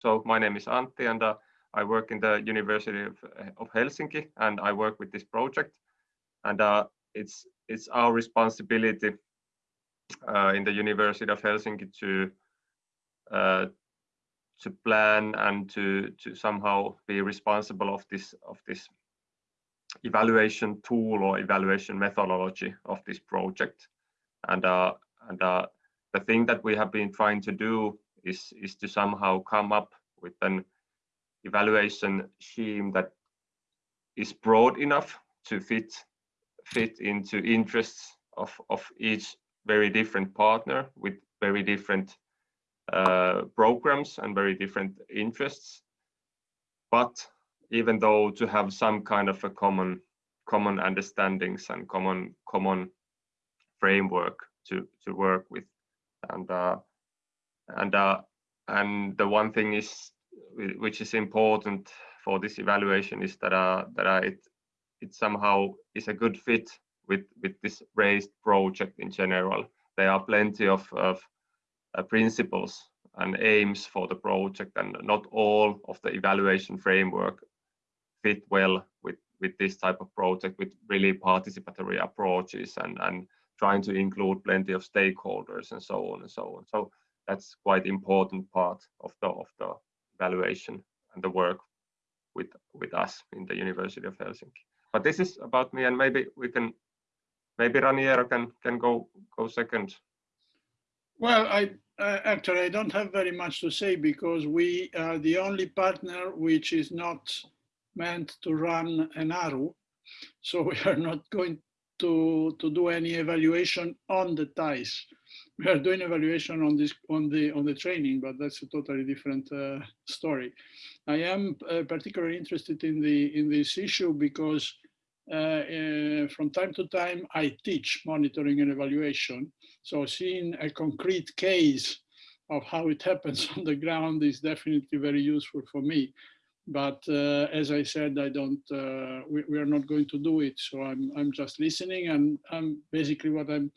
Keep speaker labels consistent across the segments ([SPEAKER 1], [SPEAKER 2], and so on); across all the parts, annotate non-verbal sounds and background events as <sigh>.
[SPEAKER 1] So my name is Antti and uh, I work in the University of, of Helsinki and I work with this project. And uh, it's, it's our responsibility uh, in the University of Helsinki to uh, to plan and to to somehow be responsible of this of this evaluation tool or evaluation methodology of this project and uh, and uh, the thing that we have been trying to do is is to somehow come up with an evaluation scheme that is broad enough to fit fit into interests of of each very different partner with very different uh, programs and very different interests. But even though to have some kind of a common common understandings and common common framework to to work with and uh, and uh, and the one thing is which is important for this evaluation is that uh, that uh, it it somehow is a good fit with with this RAISD project in general. There are plenty of, of uh, principles and aims for the project and not all of the evaluation framework fit well with with this type of project with really participatory approaches and and trying to include plenty of stakeholders and so on and so on. So that's quite important part of the of the evaluation and the work with with us in the University of Helsinki but this is about me and maybe we can maybe Raniero can can go go second
[SPEAKER 2] well I uh, actually, I don't have very much to say because we are the only partner which is not meant to run an ARU. So we are not going to, to do any evaluation on the ties. We are doing evaluation on this on the on the training, but that's a totally different uh, story. I am uh, particularly interested in the in this issue because uh, uh, from time to time I teach monitoring and evaluation, so seeing a concrete case of how it happens <laughs> on the ground is definitely very useful for me. But uh, as I said, I don't. Uh, we, we, are not going to do it. So I'm I'm just listening, and I'm basically what I'm.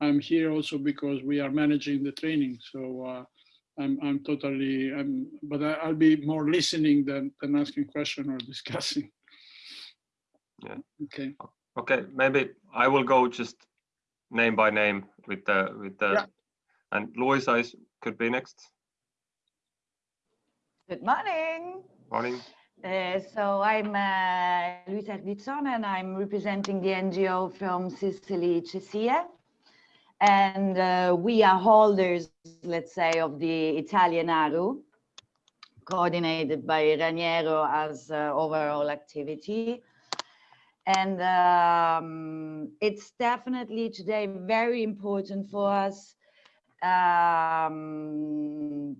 [SPEAKER 2] I'm here also because we are managing the training. So uh, I'm I'm totally. I'm. But I, will be more listening than than asking question or <laughs> discussing.
[SPEAKER 1] Yeah.
[SPEAKER 2] Okay.
[SPEAKER 1] Okay. Maybe I will go just name by name with the with the yeah. and Luisa is could be next.
[SPEAKER 3] Good morning.
[SPEAKER 1] Morning.
[SPEAKER 3] Uh, so I'm uh, Luisa Erdizzone and I'm representing the NGO from Sicily, CESIE. And uh, we are holders, let's say, of the Italian ARU, coordinated by Raniero as uh, overall activity. And um, it's definitely today very important for us um,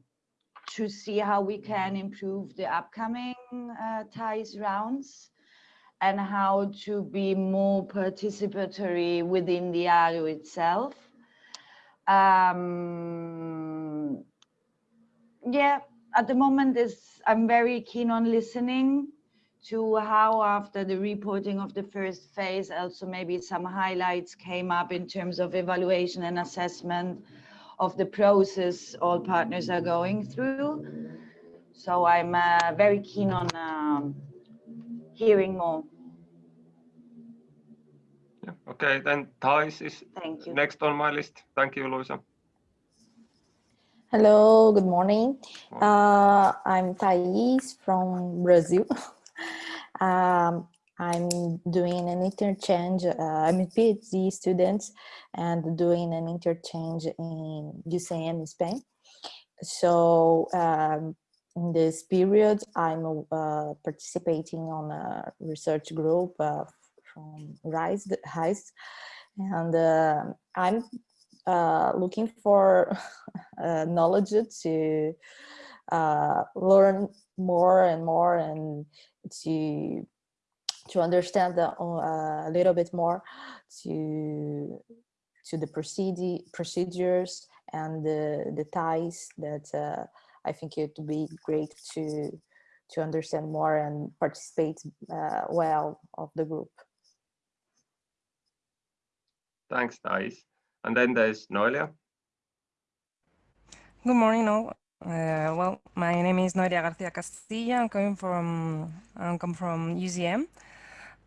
[SPEAKER 3] to see how we can improve the upcoming uh, ties rounds and how to be more participatory within the ARU itself. Um, yeah, at the moment is I'm very keen on listening to how after the reporting of the first phase, also maybe some highlights came up in terms of evaluation and assessment of the process all partners are going through. So I'm uh, very keen on um, hearing more.
[SPEAKER 1] Yeah, okay, then Thais is
[SPEAKER 3] Thank you.
[SPEAKER 1] next on my list. Thank you, Luisa.
[SPEAKER 4] Hello, good morning. Uh, I'm Thais from Brazil. <laughs> Um, I'm doing an interchange, uh, I'm a PhD student and doing an interchange in UCM in Spain. So um, in this period, I'm uh, participating on a research group uh, from RAISD, RAISD and uh, I'm uh, looking for <laughs> uh, knowledge to learn more and more and to to understand uh, a little bit more to to the procedure procedures and the the ties that uh, I think it would be great to to understand more and participate uh, well of the group.
[SPEAKER 1] Thanks, Thais. And then there's Noelia.
[SPEAKER 5] Good morning, all. Uh, well, my name is Noelia Garcia Castilla. I'm coming from I'm come from UCM.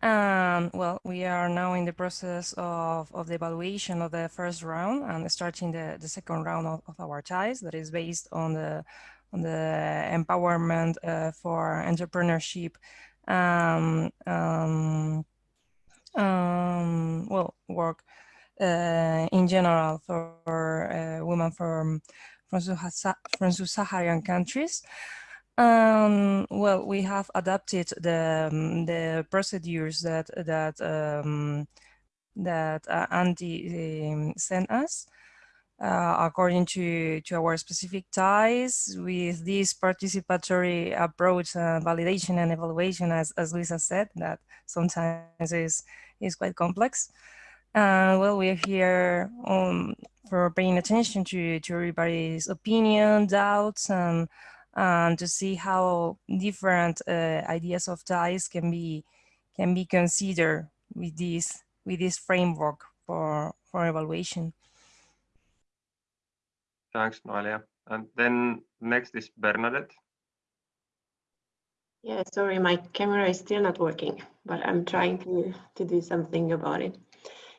[SPEAKER 5] And well, we are now in the process of, of the evaluation of the first round and starting the, the second round of, of our ties that is based on the on the empowerment uh, for entrepreneurship um, um, um, well work in general for uh, women from from, from sub-Saharan countries. Um, well, we have adapted the um, the procedures that that um, that uh, Antti um, sent us uh, according to to our specific ties with this participatory approach, uh, validation and evaluation, as as Lisa said, that sometimes is is quite complex. Uh, well, we're here um, for paying attention to to everybody's opinion, doubts, and and to see how different uh, ideas of ties can be can be considered with this with this framework for for evaluation.
[SPEAKER 1] Thanks, Noelia. And then next is Bernadette.
[SPEAKER 6] Yeah, sorry, my camera is still not working, but I'm trying to, to do something about it.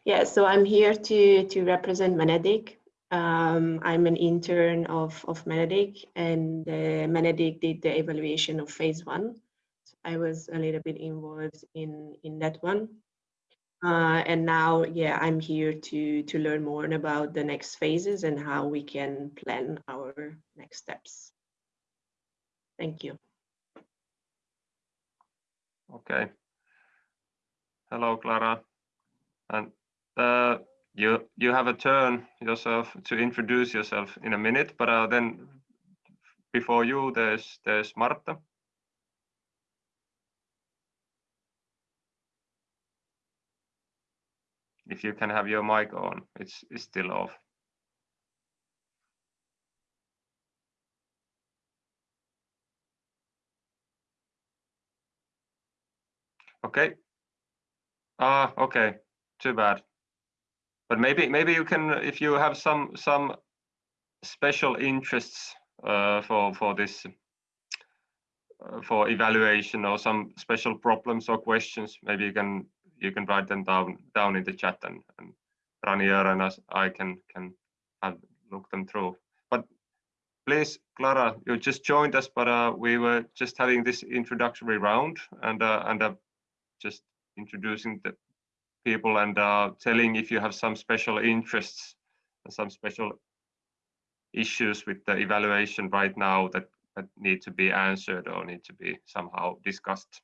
[SPEAKER 6] Yeah, so I'm here to, to represent Menedék, um, I'm an intern of, of Menedék and uh, Menedék did the evaluation of phase one. So I was a little bit involved in, in that one. Uh, and now, yeah, I'm here to, to learn more about the next phases and how we can plan our next steps. Thank you.
[SPEAKER 1] Okay. Hello, Clara. And uh, you you have a turn yourself to introduce yourself in a minute, but uh, then before you, there's there's Marta. If you can have your mic on, it's, it's still off. Okay. Ah, okay. Too bad but maybe maybe you can if you have some some special interests uh, for for this uh, for evaluation or some special problems or questions maybe you can you can write them down down in the chat and, and Ranier and us I can can have look them through. But please Clara you just joined us but uh, we were just having this introductory round and uh, and uh, just introducing the people and uh, telling if you have some special interests and some special issues with the evaluation right now that, that need to be answered or need to be somehow discussed.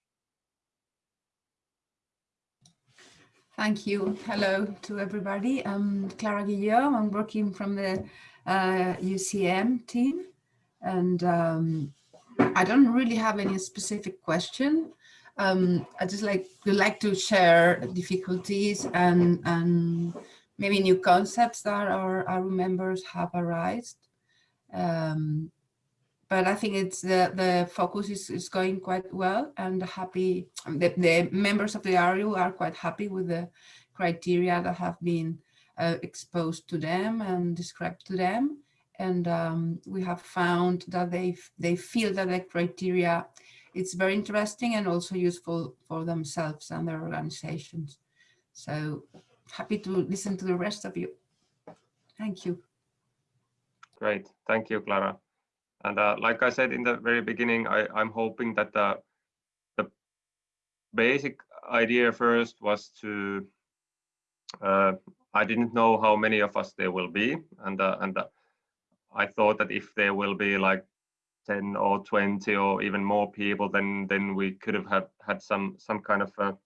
[SPEAKER 7] Thank you. Hello to everybody. I'm Clara Guillaume. I'm working from the uh, UCM team. And um, I don't really have any specific question um, I just like would like to share difficulties and and maybe new concepts that our, our members have arisen. Um, but I think it's the the focus is, is going quite well and happy. The, the members of the RU are quite happy with the criteria that have been uh, exposed to them and described to them. And um, we have found that they they feel that the criteria it's very interesting and also useful for themselves and their organizations. So happy to listen to the rest of you. Thank you.
[SPEAKER 1] Great. Thank you, Clara. And uh, like I said in the very beginning, I, am hoping that the, the basic idea first was to, uh, I didn't know how many of us there will be. And, uh, and uh, I thought that if there will be like 10 or 20 or even more people, then then we could have had, had some some kind of a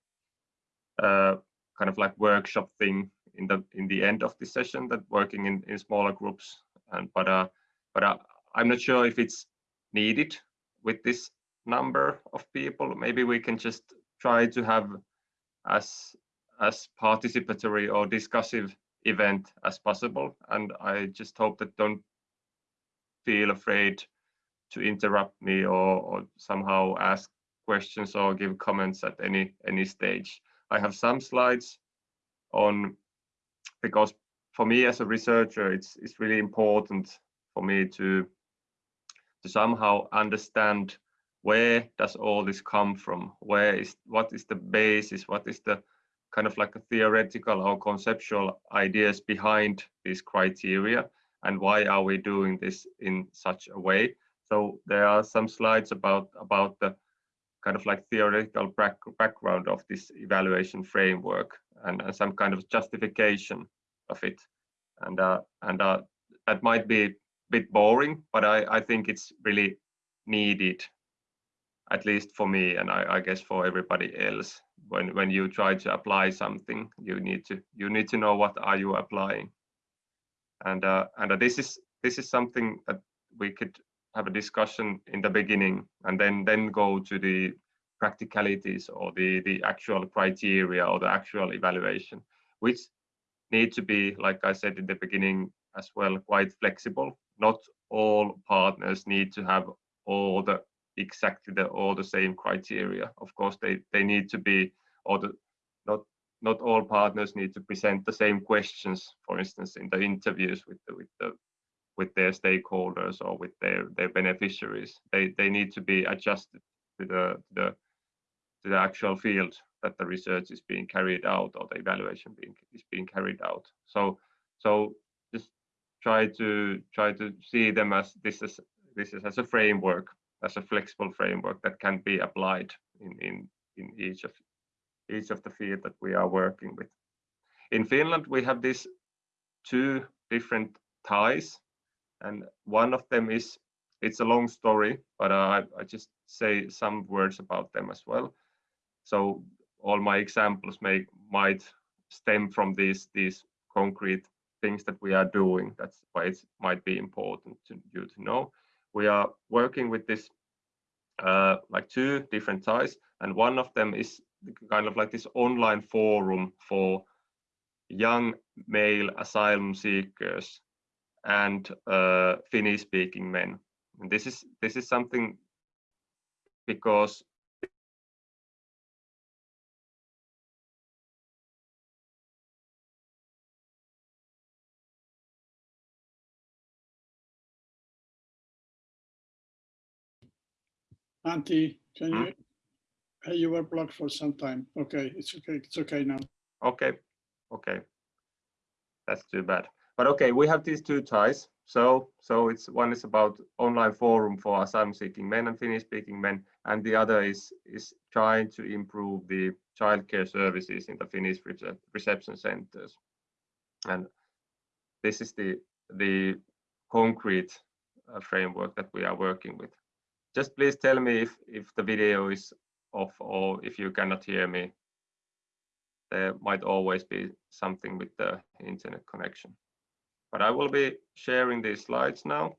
[SPEAKER 1] uh, kind of like workshop thing in the in the end of the session that working in, in smaller groups. And but uh but uh, I'm not sure if it's needed with this number of people. Maybe we can just try to have as as participatory or discussive event as possible. And I just hope that don't feel afraid to interrupt me or, or somehow ask questions or give comments at any any stage. I have some slides on because for me as a researcher, it's it's really important for me to to somehow understand where does all this come from? Where is what is the basis? What is the kind of like a theoretical or conceptual ideas behind these criteria? And why are we doing this in such a way so there are some slides about about the kind of like theoretical back, background of this evaluation framework and, and, some kind of justification of it. And uh, and uh, that might be a bit boring but I, I think it's really needed at least for me and I, I, guess for everybody else. When when you try to apply something you need to you need to know what are you applying. And uh, and uh, this is this is something that we could have a discussion in the beginning and then then go to the practicalities or the the actual criteria or the actual evaluation which need to be like i said in the beginning as well quite flexible not all partners need to have all the exactly the all the same criteria. Of course, they they need to be or the not not all partners need to present the same questions. For instance, in the interviews with the with the with their stakeholders or with their their beneficiaries, they they need to be adjusted to the the to the actual field that the research is being carried out or the evaluation being is being carried out. So so just try to try to see them as this is this is as a framework as a flexible framework that can be applied in, in, in each of each of the field that we are working with. In Finland, we have these two different ties, and one of them is it's a long story, but uh, I, I just say some words about them as well. So all my examples may might stem from these these concrete things that we are doing. That's why it might be important to you to know we are working with this uh, like two different ties, and one of them is kind of like this online forum for young male asylum seekers and uh, Finnish speaking men. And this is this is something because
[SPEAKER 2] Antti, can hmm? you, hey, you were blocked for some time. Okay, it's okay, it's okay now.
[SPEAKER 1] Okay, okay. That's too bad. But okay, we have these two ties. So, so it's one is about online forum for asylum-seeking men and Finnish-speaking men, and the other is is trying to improve the childcare services in the Finnish reception centers. And this is the the concrete uh, framework that we are working with just please tell me if, if the video is off or if you cannot hear me. There might always be something with the internet connection. But I will be sharing these slides now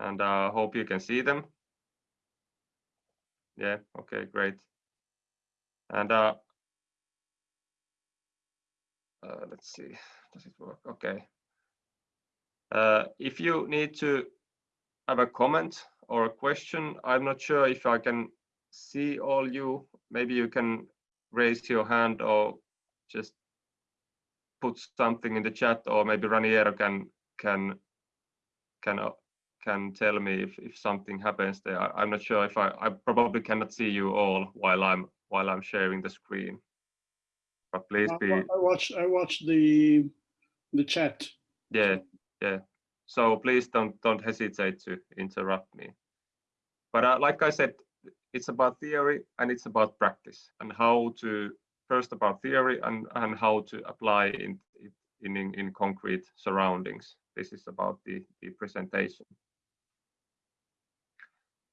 [SPEAKER 1] and I uh, hope you can see them. Yeah, okay, great. And uh, uh, let's see, does it work? Okay. Uh, if you need to have a comment or a question. I'm not sure if I can see all you. Maybe you can raise your hand or just put something in the chat, or maybe Raniero can can can uh, can tell me if if something happens there. I, am not sure if I I probably cannot see you all while I'm while I'm sharing the screen. But please be. I
[SPEAKER 2] watch I watch the the chat.
[SPEAKER 1] Yeah, yeah. So please don't don't hesitate to interrupt me. But uh, like I said, it's about theory and it's about practice and how to first about theory and and how to apply in in in, concrete surroundings. This is about the the presentation.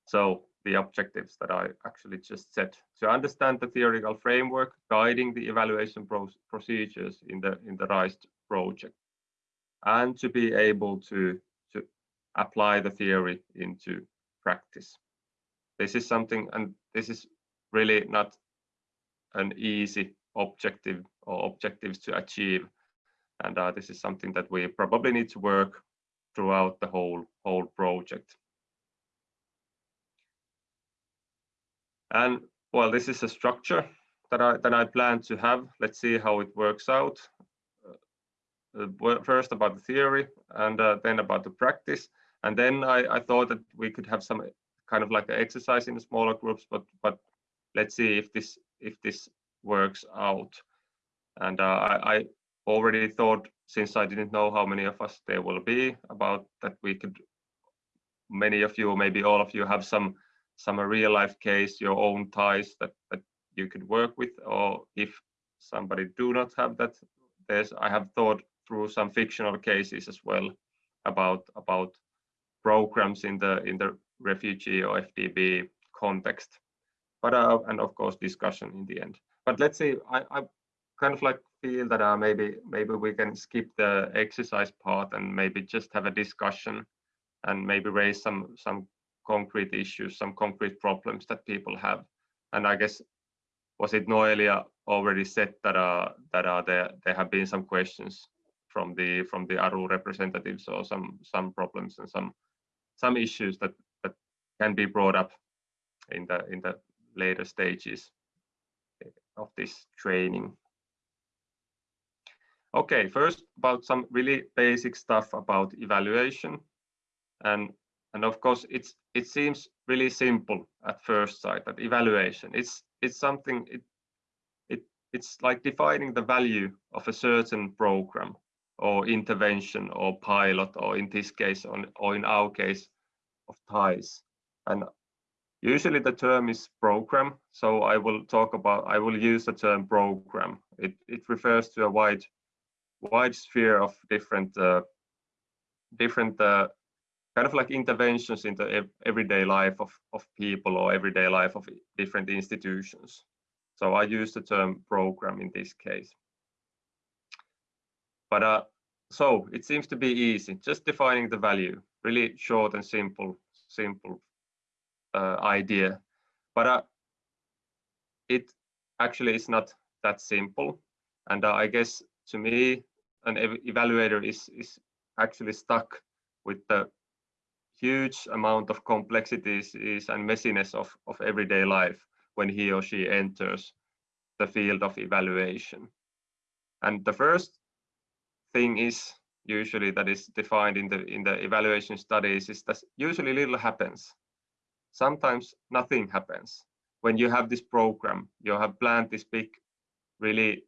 [SPEAKER 1] So the objectives that I actually just said to understand the theoretical framework guiding the evaluation pro procedures in the in the RAISD project and to be able to, to apply the theory into practice. This is something, and this is really not an easy objective or objectives to achieve. And uh, this is something that we probably need to work throughout the whole whole project. And well, this is a structure that I that I plan to have. Let's see how it works out. Uh, first about the theory and uh, then about the practice. And then I, I thought that we could have some kind of like an exercise in the smaller groups, but but let's see if this if this works out. And uh, I, I already thought, since I didn't know how many of us there will be, about that we could, many of you, maybe all of you have some some real life case, your own ties that, that you could work with, or if somebody do not have that, there's I have thought through some fictional cases as well about about programs in the in the refugee or FDB context. But uh, and of course discussion in the end. But let's see, I, I kind of like feel that uh, maybe maybe we can skip the exercise part and maybe just have a discussion and maybe raise some some concrete issues, some concrete problems that people have. And I guess was it Noelia already said that uh, that uh, there there have been some questions from the from the ARU representatives or some some problems and some some issues that that can be brought up in the in the later stages eh, of this training. Okay, first about some really basic stuff about evaluation. And, and of course, it's it seems really simple at first sight that evaluation, it's, it's something, it, it, it's like defining the value of a certain program or intervention or pilot, or in this case, on, or in our case, of ties. And usually the term is program, so I will talk about, I will use the term program. It, it refers to a wide wide sphere of different uh, different uh, kind of like interventions into ev everyday life of, of people or everyday life of different institutions. So I use the term program in this case. But uh, so it seems to be easy, just defining the value, really short and simple, simple uh, idea. But uh, it actually is not that simple. And uh, I guess to me, an ev evaluator is, is actually stuck with the huge amount of complexities is, and messiness of, of everyday life when he or she enters the field of evaluation. And the first thing is usually that is defined in the in the evaluation studies is that usually little happens. Sometimes nothing happens. When you have this program, you have planned this big, really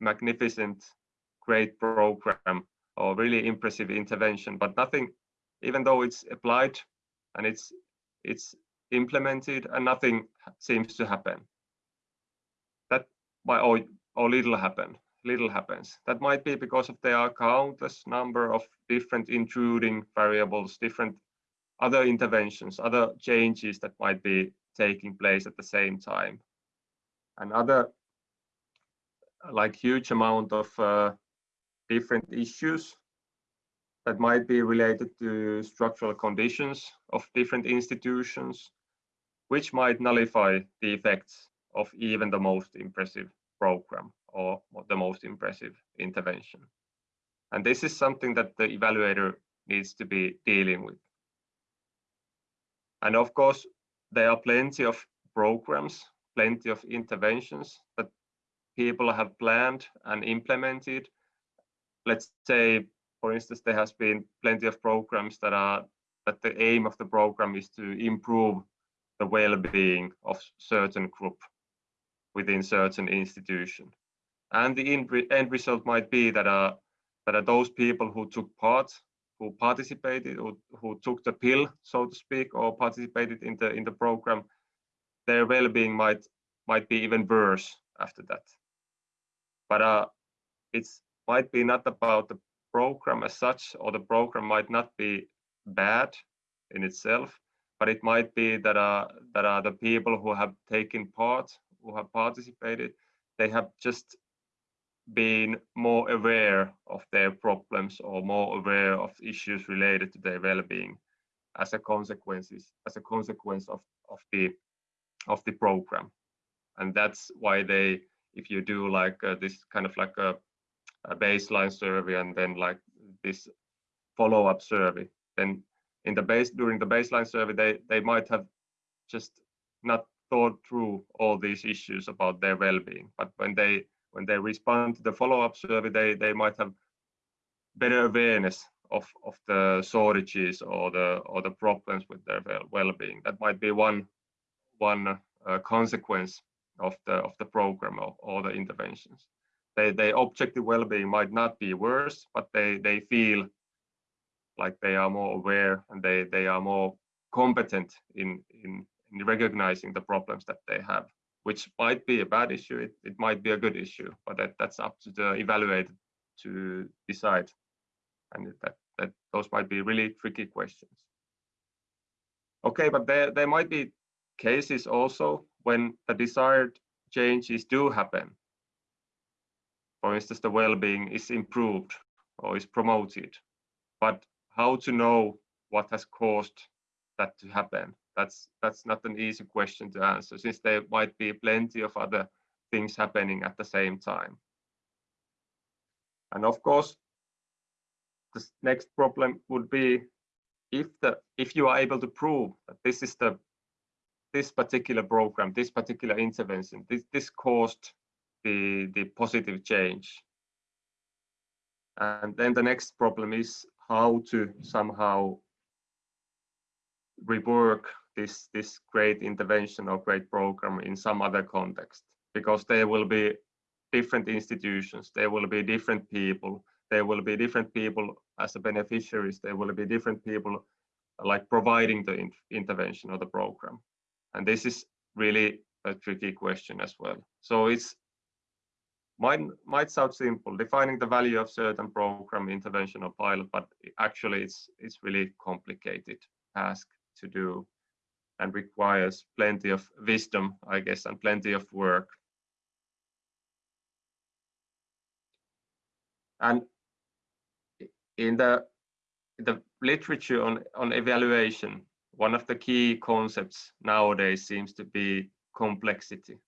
[SPEAKER 1] magnificent great program or really impressive intervention, but nothing, even though it's applied and it's it's implemented and nothing seems to happen. That by or, or little happen, little happens. That might be because of there are countless number of different intruding variables, different other interventions, other changes that might be taking place at the same time. And other like huge amount of uh, different issues that might be related to structural conditions of different institutions, which might nullify the effects of even the most impressive program or the most impressive intervention. And this is something that the evaluator needs to be dealing with. And of course, there are plenty of programs, plenty of interventions that people have planned and implemented let's say, for instance, there has been plenty of programs that are that the aim of the program is to improve the well-being of certain group within certain institution. And the end result might be that uh, that those people who took part, who participated, who, who took the pill, so to speak, or participated in the in the program, their well-being might might be even worse after that. But uh, it's might be not about the program as such, or the program might not be bad in itself, but it might be that uh, that are the people who have taken part, who have participated, they have just been more aware of their problems or more aware of issues related to their well-being as a consequences as a consequence of of the of the program. And that's why they if you do like uh, this kind of like a a baseline survey and then like this follow-up survey then in the base during the baseline survey they they might have just not thought through all these issues about their well-being. But when they when they respond to the follow-up survey they they might have better awareness of, of the shortages or the or the problems with their well-being. That might be one one uh, consequence of the of the program or, or the interventions. They, their objective well-being might not be worse, but they they feel like they are more aware and they they are more competent in in, in recognizing the problems that they have which might be a bad issue, it, it might be a good issue, but that, that's up to the evaluator to decide. And that, that those might be really tricky questions. Okay, but there, there might be cases also when the desired changes do happen. For instance, the well-being is improved or is promoted, but how to know what has caused that to happen that's that's not an easy question to answer since there might be plenty of other things happening at the same time. And of course, the next problem would be if the if you are able to prove that this is the this particular program, this particular intervention, this this caused the the positive change. And then the next problem is how to somehow rework this this great intervention or great program in some other context because there will be different institutions there will be different people there will be different people as beneficiaries there will be different people like providing the in intervention or the program. And this is really a tricky question as well. So it's might might sound simple defining the value of certain program intervention or pilot but actually it's it's really complicated task to do and requires plenty of wisdom, I guess, and plenty of work. And in the the literature on, on evaluation, one of the key concepts nowadays seems to be complexity.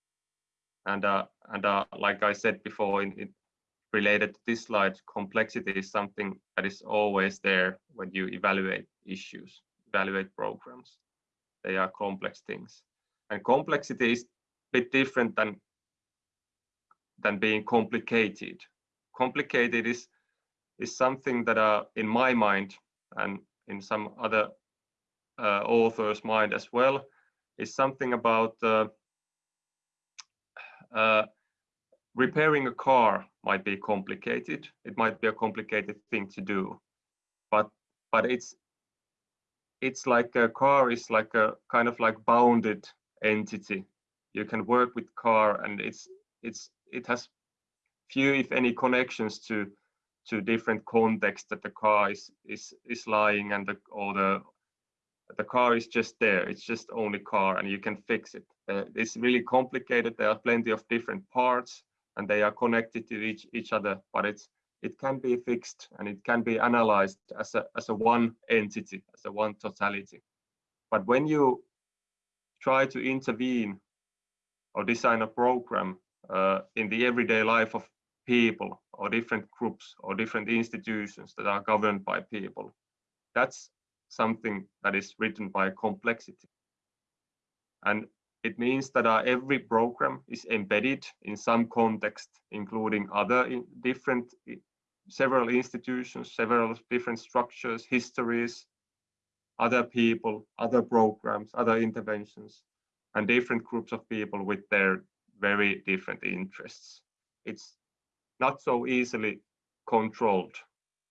[SPEAKER 1] And uh, and uh, like I said before, in, in related to this slide, complexity is something that is always there when you evaluate issues, evaluate programs they are complex things. And complexity is a bit different than than being complicated. Complicated is is something that are in my mind and in some other uh, authors mind as well is something about uh, uh, repairing a car might be complicated. It might be a complicated thing to do. But but it's it's like a car is like a kind of like bounded entity. You can work with car and it's it's it has few if any connections to to different contexts that the car is is is lying and the or the the car is just there. It's just only car and you can fix it. Uh, it's really complicated. There are plenty of different parts and they are connected to each each other but it's it can be fixed and it can be analyzed as a, as a one entity, as a one totality. But when you try to intervene or design a program uh, in the everyday life of people or different groups or different institutions that are governed by people, that's something that is written by complexity. And it means that uh, every program is embedded in some context, including other in different several institutions, several different structures, histories, other people, other programs, other interventions, and different groups of people with their very different interests. It's not so easily controlled.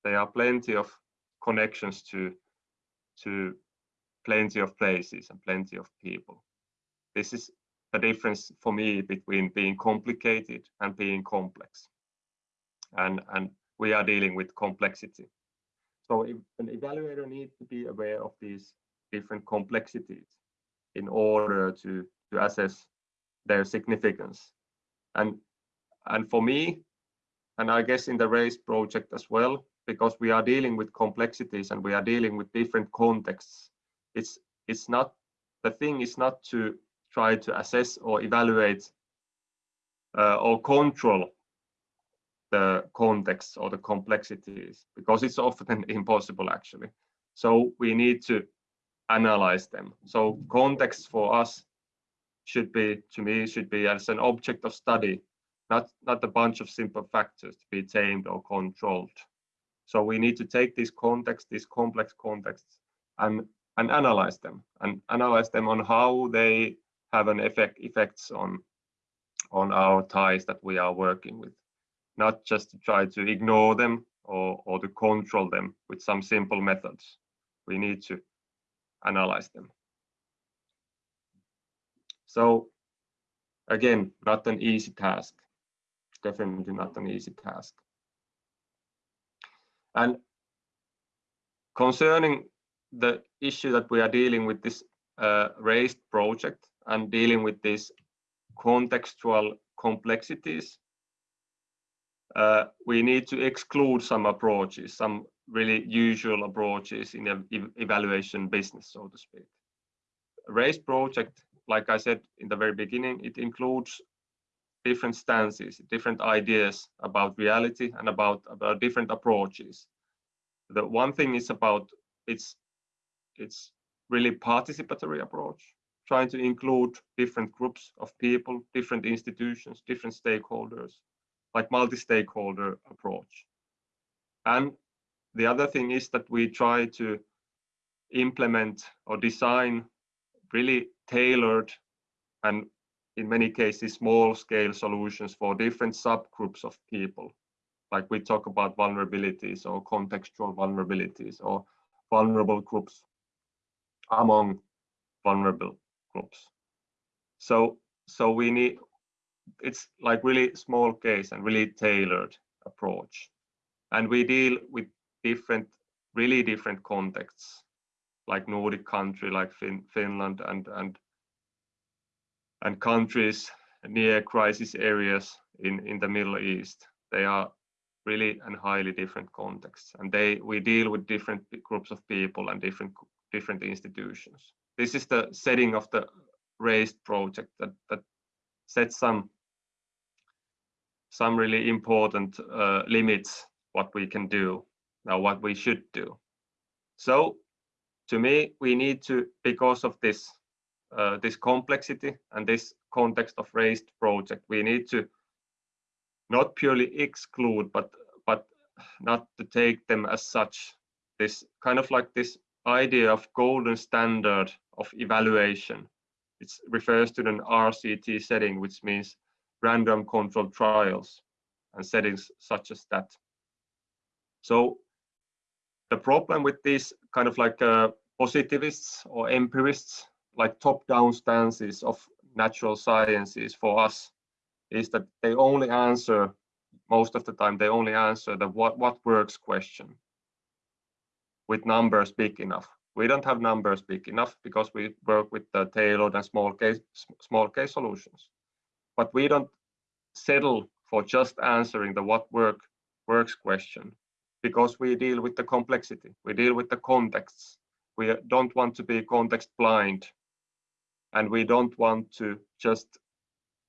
[SPEAKER 1] There are plenty of connections to, to plenty of places and plenty of people. This is the difference for me between being complicated and being complex. And, and we are dealing with complexity. So an evaluator needs to be aware of these different complexities in order to, to assess their significance. And, and for me, and I guess in the RAISD project as well, because we are dealing with complexities and we are dealing with different contexts, it's, it's not, the thing is not to try to assess or evaluate uh, or control the context or the complexities because it's often <laughs> impossible actually. So we need to analyze them. So context for us should be, to me, should be as an object of study, not, not a bunch of simple factors to be tamed or controlled. So we need to take this context, these complex contexts, and and analyze them and analyze them on how they have an effect effects on on our ties that we are working with not just to try to ignore them or, or to control them with some simple methods. We need to analyze them. So again not an easy task. Definitely not an easy task. And concerning the issue that we are dealing with this uh, RAISD project and dealing with these contextual complexities, uh, we need to exclude some approaches, some really usual approaches in the evaluation business, so to speak. RAISD project, like I said in the very beginning, it includes different stances, different ideas about reality and about, about different approaches. The one thing is about its it's really participatory approach, trying to include different groups of people, different institutions, different stakeholders, like multi-stakeholder approach. And the other thing is that we try to implement or design really tailored and in many cases small scale solutions for different subgroups of people. Like we talk about vulnerabilities or contextual vulnerabilities or vulnerable groups among vulnerable groups. So, so we need, it's like really small case and really tailored approach. And we deal with different, really different contexts, like Nordic country, like fin Finland and, and, and countries near crisis areas in, in the Middle East. They are really and highly different contexts and they we deal with different groups of people and different different institutions. This is the setting of the RAISD project that, that sets some some really important uh, limits what we can do now what we should do so to me we need to because of this uh, this complexity and this context of RAISD project we need to not purely exclude but but not to take them as such this kind of like this idea of golden standard of evaluation. It refers to an RCT setting, which means random controlled trials and settings such as that. So the problem with these kind of like uh, positivists or empirists, like top-down stances of natural sciences for us, is that they only answer, most of the time, they only answer the what, what works question with numbers big enough. We don't have numbers big enough because we work with the tailored and small case small case solutions. But we don't settle for just answering the what work works question because we deal with the complexity. We deal with the contexts. We don't want to be context blind and we don't want to just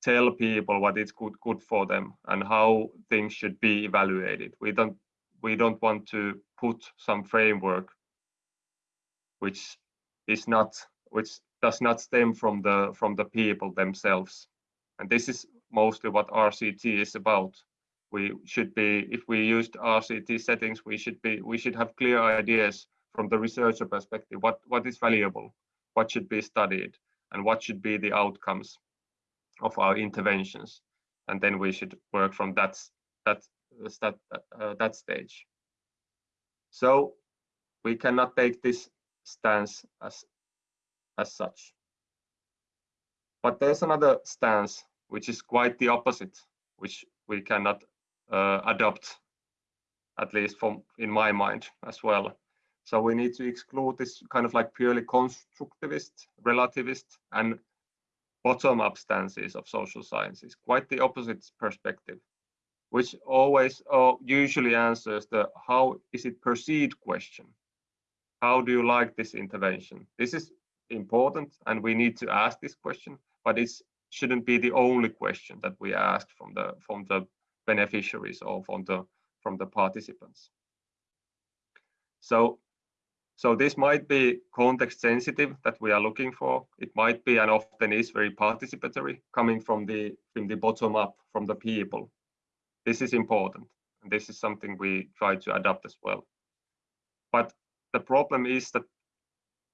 [SPEAKER 1] tell people what is good good for them and how things should be evaluated. We don't we don't want to put some framework which is not which does not stem from the from the people themselves and this is mostly what rct is about. We should be if we used rct settings we should be we should have clear ideas from the researcher perspective. What what is valuable? What should be studied? And what should be the outcomes of our interventions? And then we should work from that that that uh, that stage. So we cannot take this stance as as such. But there's another stance which is quite the opposite which we cannot uh, adopt at least from in my mind as well so we need to exclude this kind of like purely constructivist relativist and bottom-up stances of social sciences quite the opposite perspective which always or usually answers the how is it perceived question. How do you like this intervention? This is important and we need to ask this question, but it shouldn't be the only question that we ask from the from the beneficiaries or from the from the participants. So so this might be context sensitive that we are looking for. It might be and often is very participatory coming from the from the bottom up from the people this is important And this is something we try to adapt as well. But the problem is that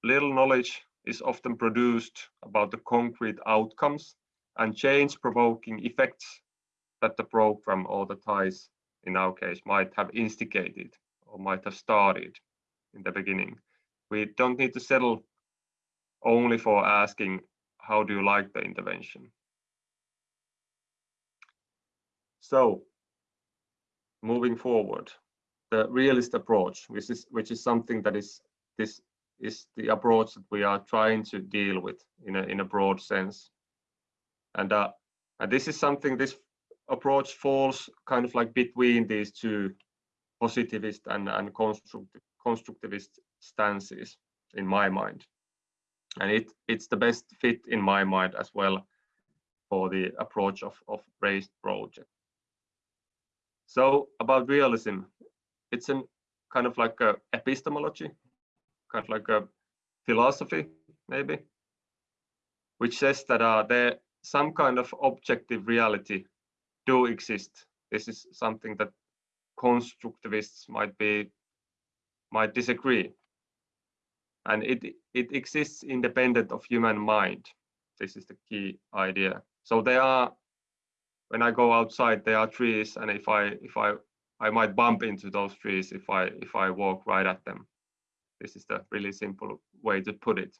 [SPEAKER 1] little knowledge is often produced about the concrete outcomes and change provoking effects that the program or the ties in our case might have instigated or might have started in the beginning. We don't need to settle only for asking, how do you like the intervention? So moving forward, the realist approach, which is which is something that is this is the approach that we are trying to deal with in a in a broad sense. And uh, and this is something this approach falls kind of like between these two positivist and, and constructive, constructivist stances in my mind. And it, it's the best fit in my mind as well for the approach of, of RAISD project. So about realism, it's a kind of like a epistemology, kind of like a philosophy maybe, which says that uh, there some kind of objective reality do exist. This is something that constructivists might be might disagree. And it it exists independent of human mind. This is the key idea. So there are when I go outside, there are trees, and if I if I I might bump into those trees if I if I walk right at them. This is the really simple way to put it.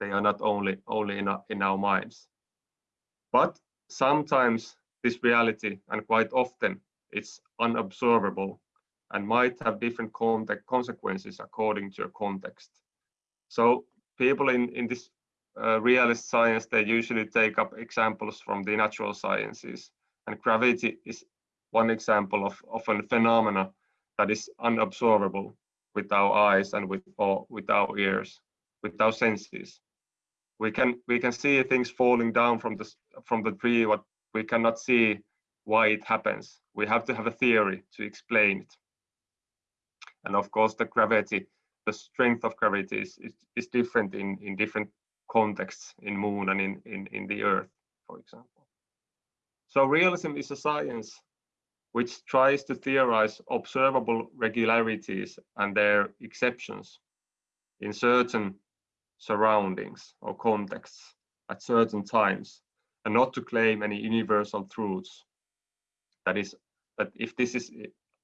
[SPEAKER 1] They are not only only in our, in our minds, but sometimes this reality, and quite often it's unobservable and might have different consequences according to a context. So people in, in this uh, realist science, they usually take up examples from the natural sciences. And gravity is one example of, of a phenomena that is unobservable with our eyes and with, or with our ears, with our senses. We can we can see things falling down from the from the tree, but we cannot see why it happens. We have to have a theory to explain it. And of course, the gravity, the strength of gravity is, is, is different in, in different contexts in moon and in, in, in the earth, for example. So realism is a science which tries to theorize observable regularities and their exceptions in certain surroundings or contexts at certain times and not to claim any universal truths. That is, that if this is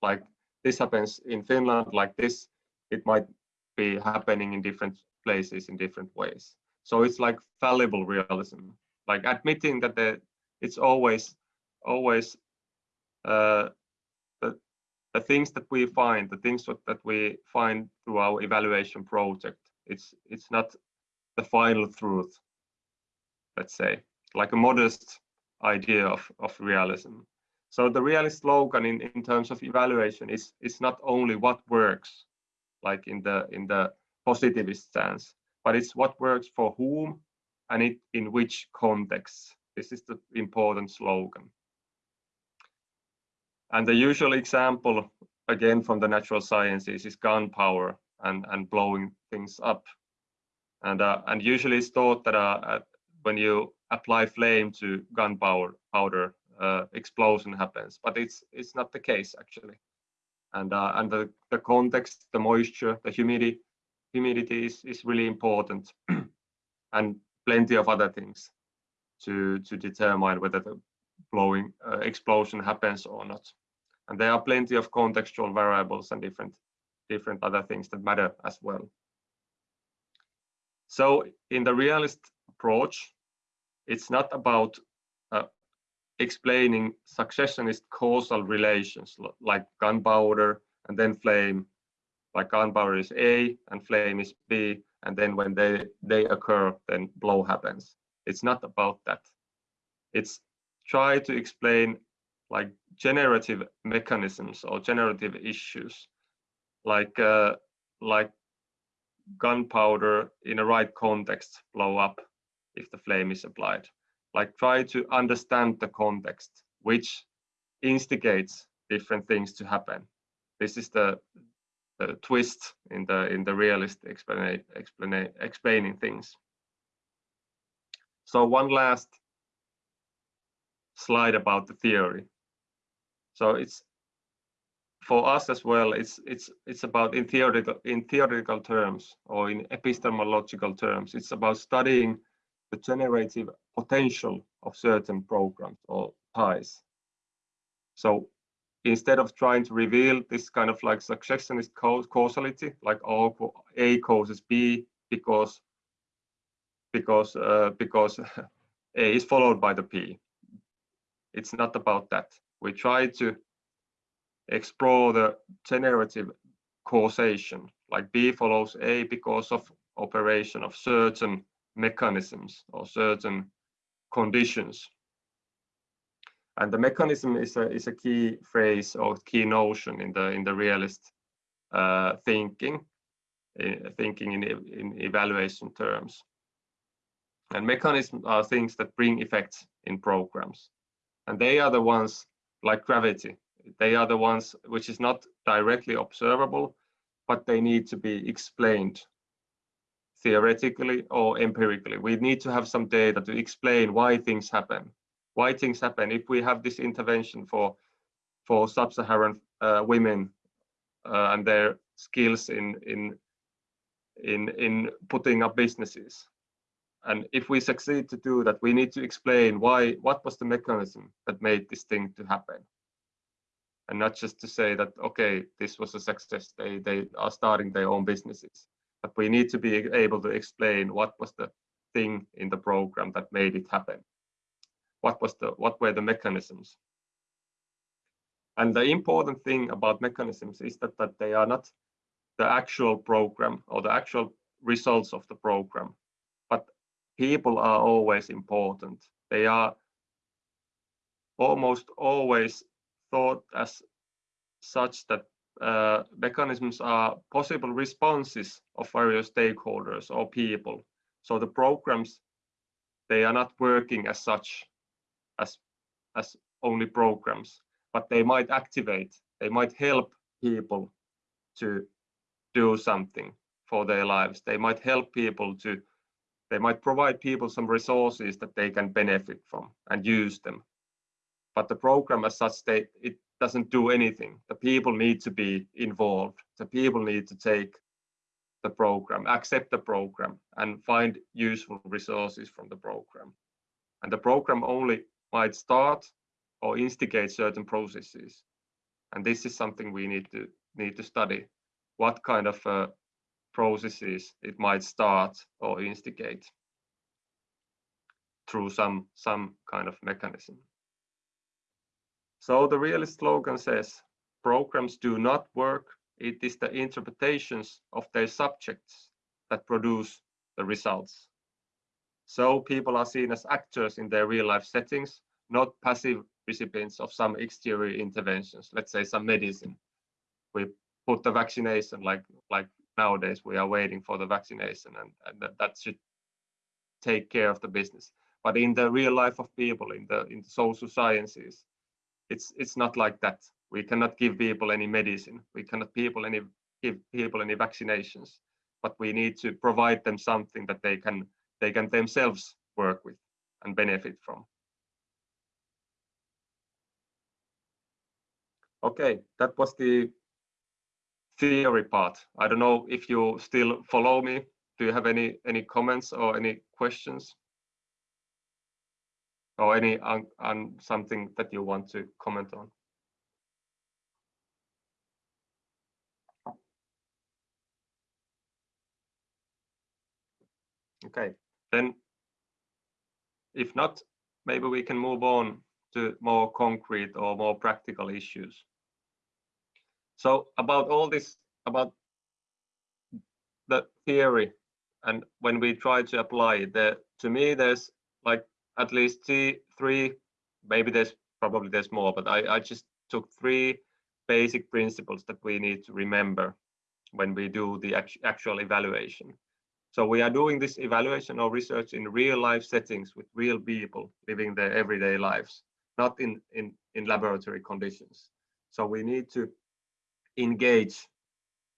[SPEAKER 1] like this happens in Finland like this, it might be happening in different places in different ways. So it's like fallible realism, like admitting that the, it's always, always uh, the, the things that we find, the things that we find through our evaluation project, it's it's not the final truth, let's say like a modest idea of, of realism. So the realist slogan in, in terms of evaluation is, is not only what works, like in the in the positivist stance, but it's what works for whom and it in which context. This is the important slogan. And the usual example, again from the natural sciences, is gunpowder and, and blowing things up. And, uh, and usually it's thought that uh, when you apply flame to gunpowder powder, uh, explosion happens, but it's it's not the case actually. And uh, and the, the context, the moisture, the humidity, humidity is, is really important, <clears throat> and plenty of other things to to determine whether the blowing uh, explosion happens or not. And there are plenty of contextual variables and different different other things that matter as well. So in the realist approach, it's not about uh, explaining successionist causal relations like gunpowder and then flame, like gunpowder is A and flame is B, and then when they, they occur, then blow happens. It's not about that. It's try to explain like generative mechanisms or generative issues, like uh, like gunpowder in a right context blow up if the flame is applied. Like try to understand the context, which instigates different things to happen. This is the, the twist in the in the realist explain, explain, explaining things. So one last slide about the theory. So it's for us as well, it's it's it's about in theoretical in theoretical terms or in epistemological terms, it's about studying the generative potential of certain programs or ties. So instead of trying to reveal this kind of like successionist causality, like A causes B because because uh, because <laughs> A is followed by the P. It's not about that. We try to explore the generative causation, like B follows A because of operation of certain mechanisms or certain conditions. And the mechanism is a, is a key phrase or key notion in the in the realist uh, thinking, uh, thinking in, in evaluation terms. And mechanisms are things that bring effects in programs. And they are the ones like gravity. They are the ones which is not directly observable, but they need to be explained theoretically or empirically. We need to have some data to explain why things happen. Why things happen. If we have this intervention for for sub-Saharan uh, women uh, and their skills in in in in putting up businesses, and if we succeed to do that, we need to explain why what was the mechanism that made this thing to happen, and not just to say that okay, this was a success. They they are starting their own businesses but we need to be able to explain what was the thing in the program that made it happen. What was the what were the mechanisms? And the important thing about mechanisms is that, that they are not the actual program or the actual results of the program, but people are always important. They are almost always thought as such that uh, mechanisms are possible responses of various stakeholders or people. So the programs, they are not working as such as, as only programs, but they might activate, they might help people to do something for their lives. They might help people to, they might provide people some resources that they can benefit from and use them. But the program as such, they, it doesn't do anything. The people need to be involved. The people need to take the program, accept the program, and find useful resources from the program. And the program only might start or instigate certain processes. And this is something we need to need to study. What kind of uh, processes it might start or instigate through some some kind of mechanism. So the realist slogan says, programs do not work. It is the interpretations of their subjects that produce the results. So people are seen as actors in their real life settings, not passive recipients of some exterior interventions, let's say some medicine. We put the vaccination like like nowadays we are waiting for the vaccination and, and that, that should take care of the business. But in the real life of people, in the in the social sciences, it's it's not like that. We cannot give people any medicine. We cannot people any give people any vaccinations. But we need to provide them something that they can they can themselves work with and benefit from. Okay, that was the theory part. I don't know if you still follow me. Do you have any any comments or any questions? Or any on, on something that you want to comment on. Okay, then if not, maybe we can move on to more concrete or more practical issues. So about all this, about the theory, and when we try to apply it, there, to me, there's like at least three, three maybe there's probably there's more, but I, I just took three basic principles that we need to remember when we do the actual evaluation. So we are doing this evaluation or research in real life settings with real people living their everyday lives, not in, in, in laboratory conditions. So we need to engage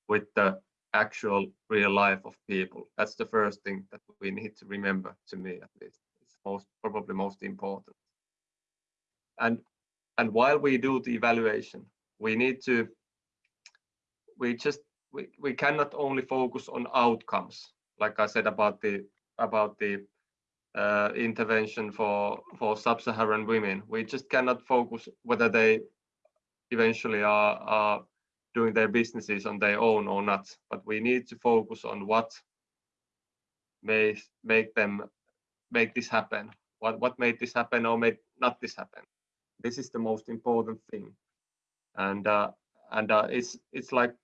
[SPEAKER 1] with the actual real life of people. That's the first thing that we need to remember to me at least most probably most important. And and while we do the evaluation, we need to we just we, we cannot only focus on outcomes like i said about the about the uh, intervention for for sub-saharan women we just cannot focus whether they eventually are, are doing their businesses on their own or not but we need to focus on what may make them make this happen? What what made this happen or made not this happen? This is the most important thing. And uh, and uh, it's it's like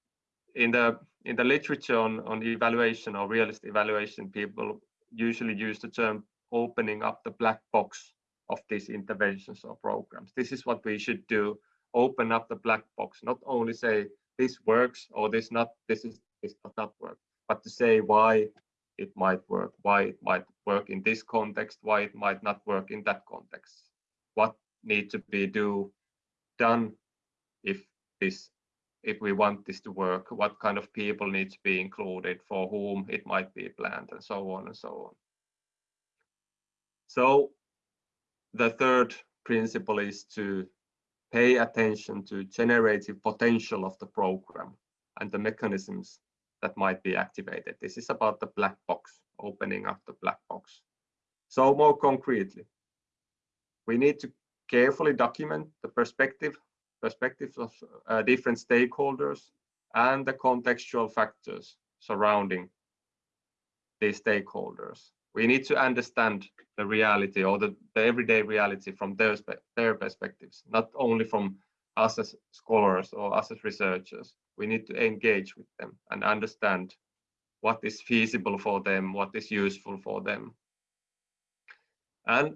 [SPEAKER 1] in the in the literature on on evaluation or realist evaluation people usually use the term opening up the black box of these interventions or programs. This is what we should do open up the black box not only say this works or this not this is this does not work but to say why it might work why it might work in this context why it might not work in that context. What need to be do done if this if we want this to work? What kind of people need to be included? For whom it might be planned? And so on and so on. So the third principle is to pay attention to generative potential of the program and the mechanisms that might be activated. This is about the black box, opening up the black box. So more concretely, we need to carefully document the perspective, perspectives of uh, different stakeholders and the contextual factors surrounding these stakeholders. We need to understand the reality or the, the everyday reality from their, their perspectives, not only from us as scholars or us as researchers. We need to engage with them and understand what is feasible for them, what is useful for them. And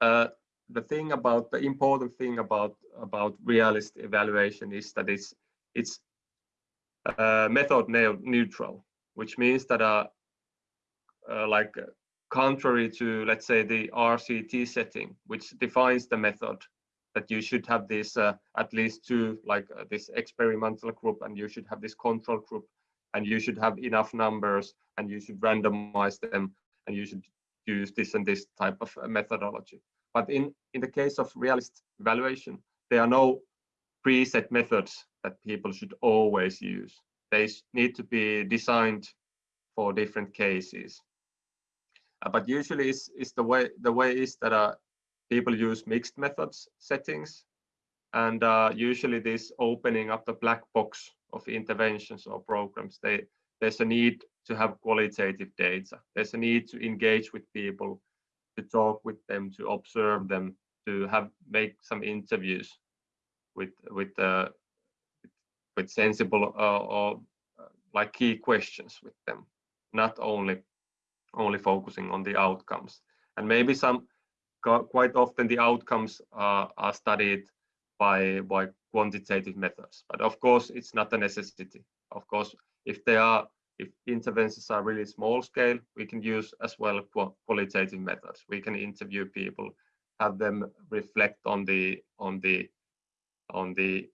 [SPEAKER 1] uh, the thing about the important thing about about realist evaluation is that it's it's uh, method neutral, which means that uh, uh, like contrary to let's say the RCT setting, which defines the method that you should have this uh, at least two like uh, this experimental group and you should have this control group and you should have enough numbers and you should randomize them and you should use this and this type of uh, methodology. But in in the case of realist evaluation there are no preset methods that people should always use. They need to be designed for different cases. Uh, but usually is the way the way is that uh, people use mixed methods settings and uh, usually this opening up the black box of interventions or programs they there's a need to have qualitative data. There's a need to engage with people to talk with them to observe them to have make some interviews with with uh, with sensible uh, or uh, like key questions with them not only only focusing on the outcomes. And maybe some quite often the outcomes are, are studied by by quantitative methods. But of course it's not a necessity. Of course if they are if interventions are really small scale we can use as well qualitative methods. We can interview people have them reflect on the on the on the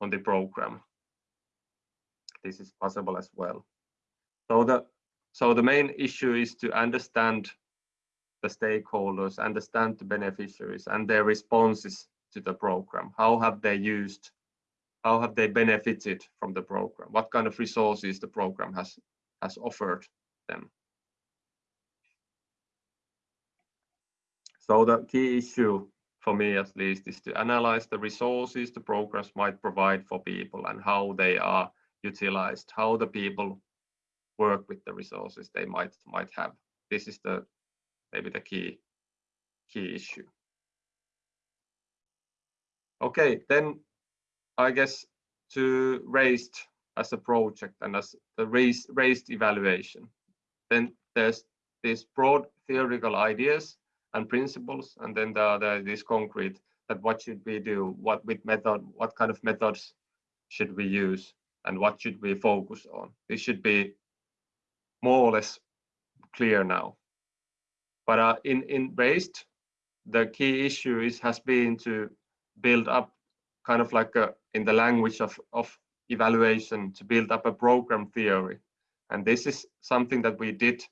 [SPEAKER 1] on the program. This is possible as well. So the so the main issue is to understand the stakeholders, understand the beneficiaries and their responses to the program. How have they used, how have they benefited from the program? What kind of resources the program has, has offered them? So the key issue for me at least is to analyze the resources the programs might provide for people and how they are utilized, how the people work with the resources they might might have. This is the maybe the key key issue. Okay, then I guess to RAISD as a project and as the RAISD RAISD evaluation, then there's these broad theoretical ideas and principles, and then there are these concrete that what should we do, what with method, what kind of methods should we use, and what should we focus on. This should be more or less clear now. But uh, in in RAISD, the key issue is has been to build up kind of like a, in the language of of evaluation to build up a program theory, and this is something that we did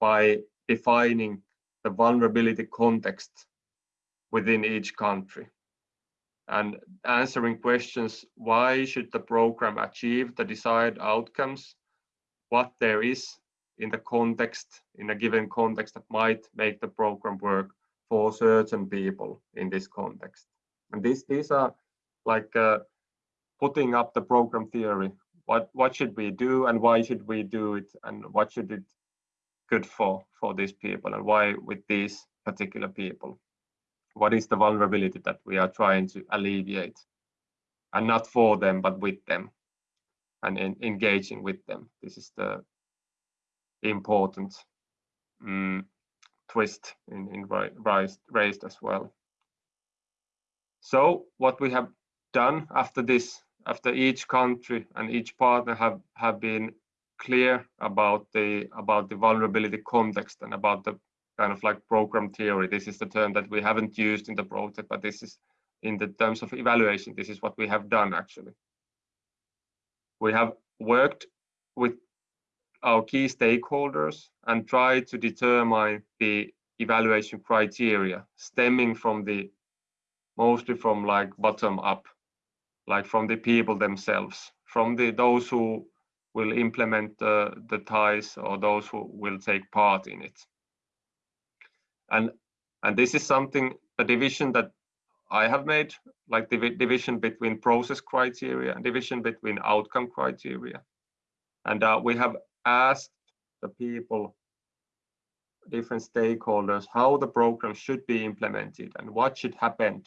[SPEAKER 1] by defining the vulnerability context within each country. and answering questions why should the program achieve the desired outcomes what there is in the context in a given context that might make the program work for certain people in this context. And these these are like uh, putting up the program theory. What what should we do and why should we do it? And what should it good for for these people? And why with these particular people? What is the vulnerability that we are trying to alleviate? And not for them but with them. And in, engaging with them. This is the important um, twist in, in RAISD, RAISD as well so what we have done after this after each country and each partner have have been clear about the about the vulnerability context and about the kind of like program theory. This is the term that we haven't used in the project, but this is in the terms of evaluation, this is what we have done actually. We have worked with our key stakeholders and try to determine the evaluation criteria stemming from the mostly from like bottom up like from the people themselves from the those who will implement the, the ties or those who will take part in it. And, and this is something, a division that I have made, like the division between process criteria and division between outcome criteria. And uh, we have asked the people, different stakeholders, how the program should be implemented and what should happen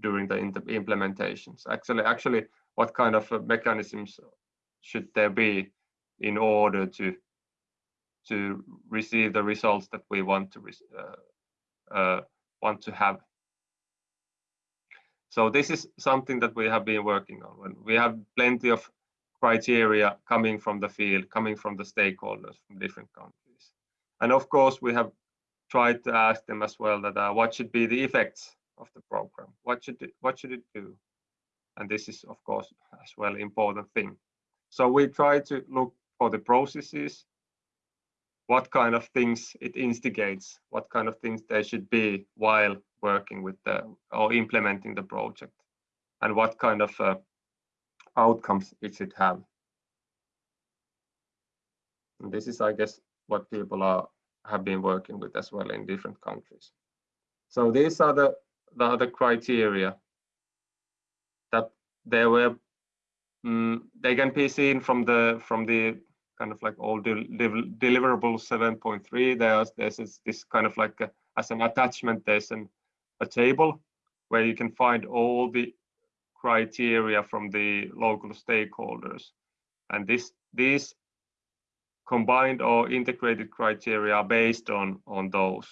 [SPEAKER 1] during the implementations. Actually, actually, what kind of uh, mechanisms should there be in order to to receive the results that we want to uh, uh, want to have. So this is something that we have been working on. We have plenty of criteria coming from the field, coming from the stakeholders from different countries. And of course, we have tried to ask them as well that uh, what should be the effects of the program? What should it, what should it do? And this is, of course, as well important thing. So we try to look for the processes, what kind of things it instigates, what kind of things there should be while working with the or implementing the project, and what kind of uh, outcomes it should have. And this is, I guess, what people are have been working with as well in different countries. So these are the the other criteria that there were Mm, they can be seen from the from the kind of like all del deliverables 7.3 there's there's this kind of like a, as an attachment there's an, a table where you can find all the criteria from the local stakeholders and this these combined or integrated criteria are based on on those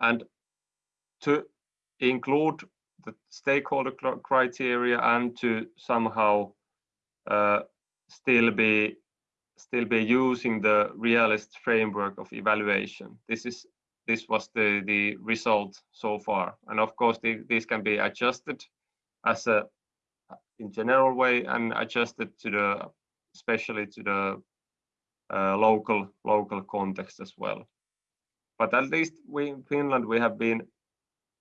[SPEAKER 1] and to include the stakeholder criteria and to somehow uh, still be still be using the realist framework of evaluation. This is this was the the result so far, and of course the, can be adjusted as a in general way and adjusted to the especially to the uh, local local context as well. But at least we in Finland we have been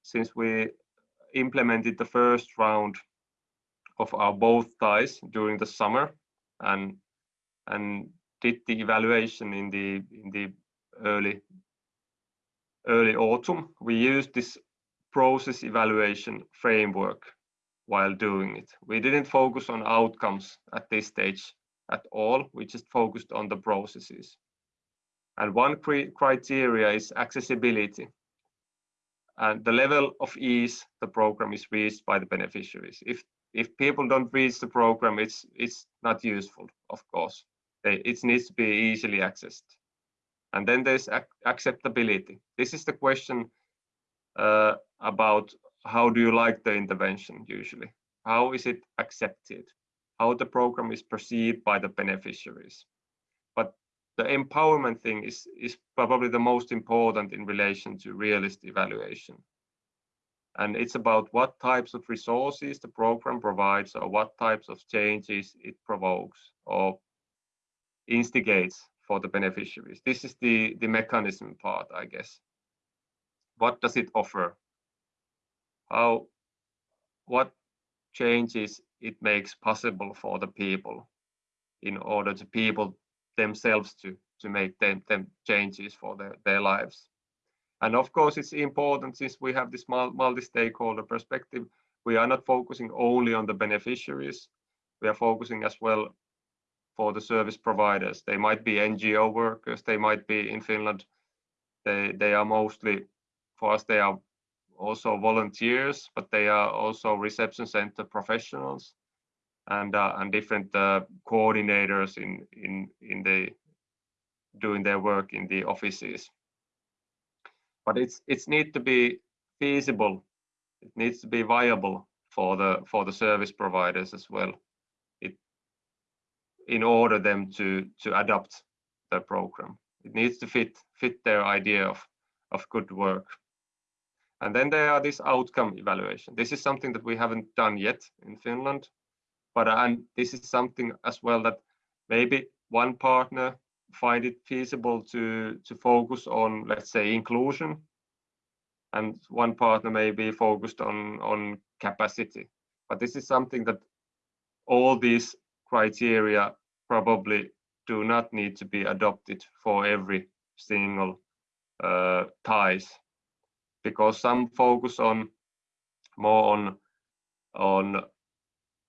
[SPEAKER 1] since we implemented the first round of our both ties during the summer and and did the evaluation in the in the early early autumn we used this process evaluation framework while doing it we didn't focus on outcomes at this stage at all we just focused on the processes and one criteria is accessibility and the level of ease the program is reached by the beneficiaries. If if people don't reach the program, it's it's not useful, of course. It needs to be easily accessed. And then there's ac acceptability. This is the question uh, about how do you like the intervention usually? How is it accepted? How the program is perceived by the beneficiaries? But the empowerment thing is is probably the most important in relation to realist evaluation and it's about what types of resources the program provides or what types of changes it provokes or instigates for the beneficiaries this is the the mechanism part i guess what does it offer how what changes it makes possible for the people in order to people themselves to to make them, them changes for their, their lives. And of course, it's important since we have this multi-stakeholder perspective, we are not focusing only on the beneficiaries. We are focusing as well for the service providers. They might be NGO workers, they might be in Finland. They, they are mostly, for us, they are also volunteers, but they are also reception center professionals and uh, and different uh, coordinators in in in the doing their work in the offices. But it's it's need to be feasible. It needs to be viable for the for the service providers as well. In order them to to adopt the program. It needs to fit fit their idea of of good work. And then there are this outcome evaluation. This is something that we haven't done yet in Finland, but uh, and this is something as well that maybe one partner find it feasible to to focus on let's say inclusion and one partner may be focused on on capacity but this is something that all these criteria probably do not need to be adopted for every single uh, ties because some focus on more on on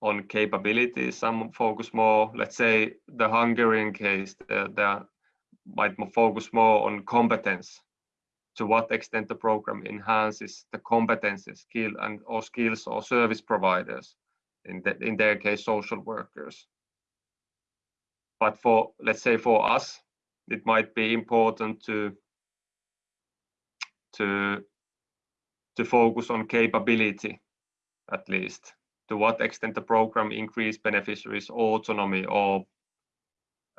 [SPEAKER 1] on capabilities. Some focus more, let's say, the Hungarian case, they might focus more on competence. To what extent the program enhances the competences, skill, and or skills or service providers, in the, in their case, social workers. But for let's say for us, it might be important to to to focus on capability at least. To what extent the program increase beneficiaries autonomy or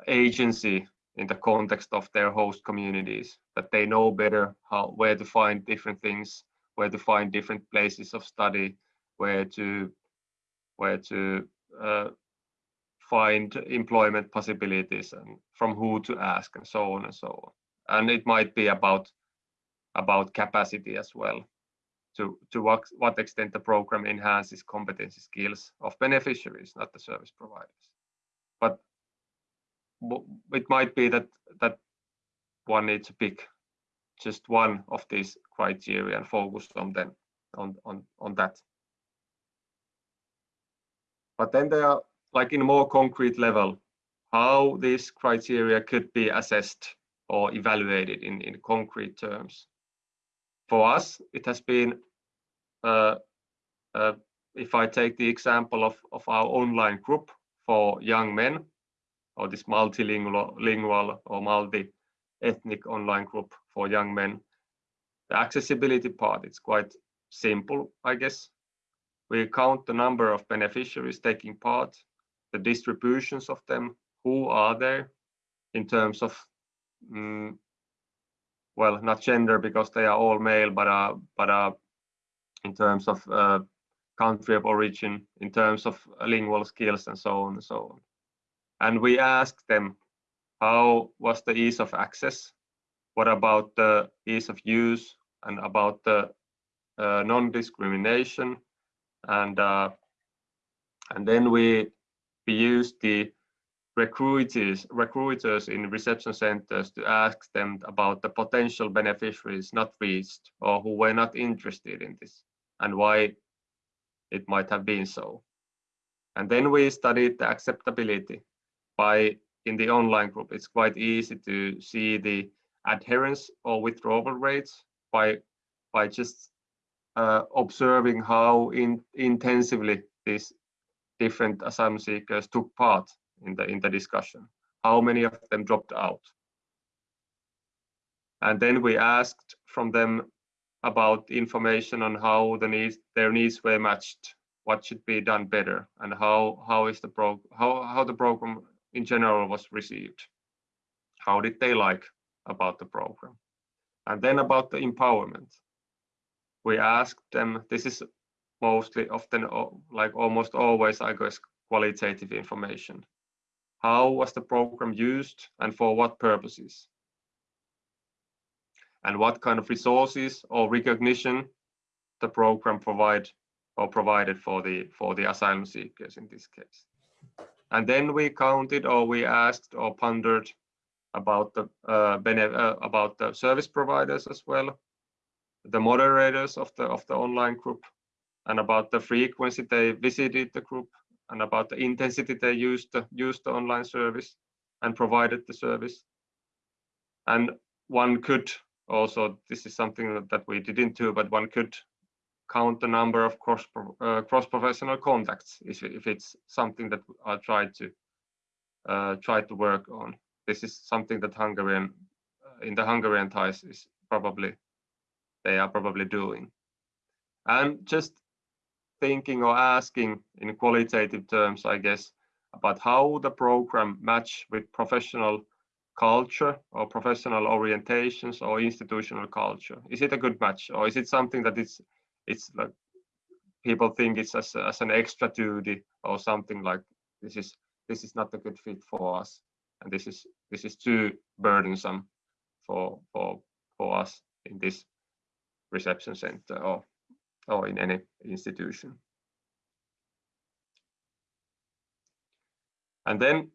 [SPEAKER 1] agency in the context of their host communities that they know better how where to find different things where to find different places of study where to where to uh, find employment possibilities and from who to ask and so on and so on and it might be about about capacity as well to, to what, what extent the program enhances competency skills of beneficiaries, not the service providers. But it might be that that one needs to pick just one of these criteria and focus on them on, on, on that. But then there are like in a more concrete level, how these criteria could be assessed or evaluated in, in concrete terms. For us, it has been uh, uh, if I take the example of, of our online group for young men, or this multilingual or multi-ethnic online group for young men, the accessibility part it's quite simple, I guess. We count the number of beneficiaries taking part, the distributions of them, who are there in terms of, mm, well, not gender because they are all male, but uh, but uh, in terms of uh, country of origin, in terms of lingual skills and so on and so on. And we asked them, how was the ease of access? What about the ease of use and about the uh, non-discrimination? And uh, and then we we used the recruiters recruiters in reception centers to ask them about the potential beneficiaries not reached or who were not interested in this and why it might have been so. And then we studied the acceptability by in the online group. It's quite easy to see the adherence or withdrawal rates by by just uh, observing how in, intensively these different asylum seekers took part in the in the discussion. How many of them dropped out? And then we asked from them about information on how the needs their needs were matched what should be done better and how how is the pro how how the program in general was received how did they like about the program and then about the empowerment we asked them this is mostly often like almost always i guess qualitative information. How was the program used and for what purposes? And what kind of resources or recognition the program provide or provided for the for the asylum seekers in this case. And then we counted or we asked or pondered about the uh, uh, about the service providers as well, the moderators of the of the online group, and about the frequency they visited the group, and about the intensity they used to use the online service and provided the service. And one could also, this is something that, that we didn't do, but one could count the number of cross uh, cross professional contacts if, if it's something that I try to uh, try to work on. This is something that Hungarian in the Hungarian ties is probably they are probably doing. And just thinking or asking in qualitative terms, I guess, about how the program match with professional culture or professional orientations or institutional culture. Is it a good match or is it something that it's it's like people think it's as, as an extra duty or something like this is this is not a good fit for us and this is this is too burdensome for for for us in this reception center or or in any institution. And then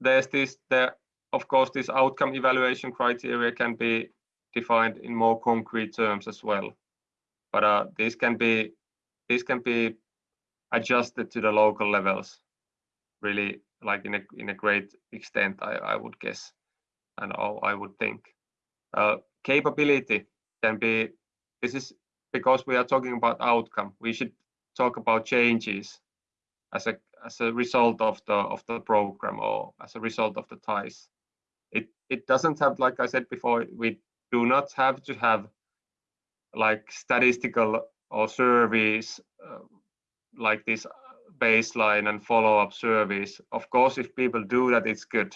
[SPEAKER 1] there's this there of course this outcome evaluation criteria can be defined in more concrete terms as well. But uh, these can be these can be adjusted to the local levels really like in a in a great extent i i would guess and i would think. Uh, capability can be this is because we are talking about outcome we should talk about changes as a as a result of the of the program or as a result of the ties it it doesn't have like i said before we do not have to have like statistical or surveys uh, like this baseline and follow-up surveys. Of course, if people do that, it's good.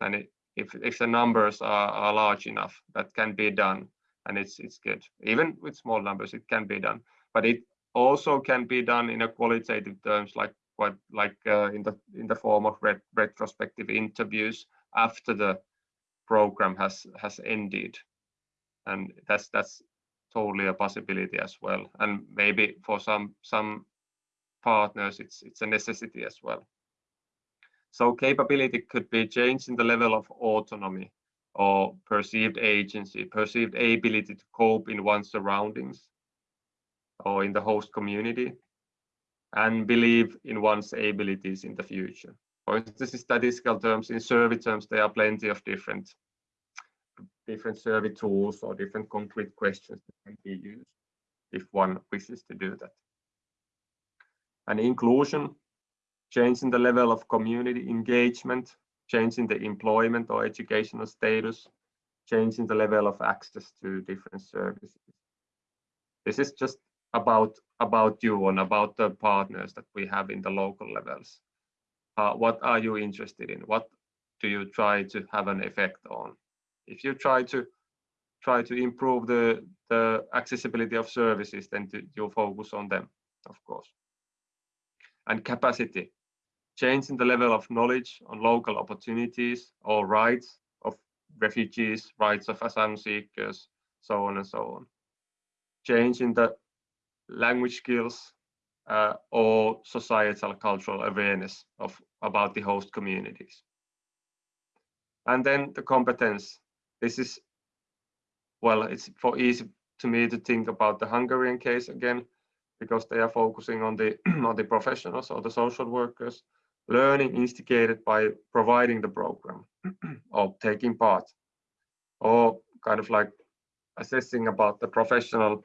[SPEAKER 1] And it, if if the numbers are, are large enough, that can be done, and it's it's good. Even with small numbers, it can be done. But it also can be done in a qualitative terms, like what like uh, in the in the form of ret retrospective interviews after the program has has ended, and that's that's totally a possibility as well. And maybe for some some partners, it's it's a necessity as well. So capability could be changed in the level of autonomy or perceived agency, perceived ability to cope in one's surroundings or in the host community, and believe in one's abilities in the future. For instance, in statistical terms, in survey terms, there are plenty of different different survey tools or different concrete questions that can be used if one wishes to do that. And inclusion, changing the level of community engagement, changing the employment or educational status, changing the level of access to different services. This is just about about you and about the partners that we have in the local levels. Uh, what are you interested in? What do you try to have an effect on? if you try to try to improve the the accessibility of services, then you focus on them, of course. And capacity, changing the level of knowledge on local opportunities or rights of refugees, rights of asylum seekers, so on and so on. Changing the language skills uh, or societal cultural awareness of about the host communities. And then the competence this is, well, it's for easy to me to think about the Hungarian case again, because they are focusing on the <clears throat> on the professionals or the social workers, learning instigated by providing the program <clears throat> or taking part, or kind of like assessing about the professional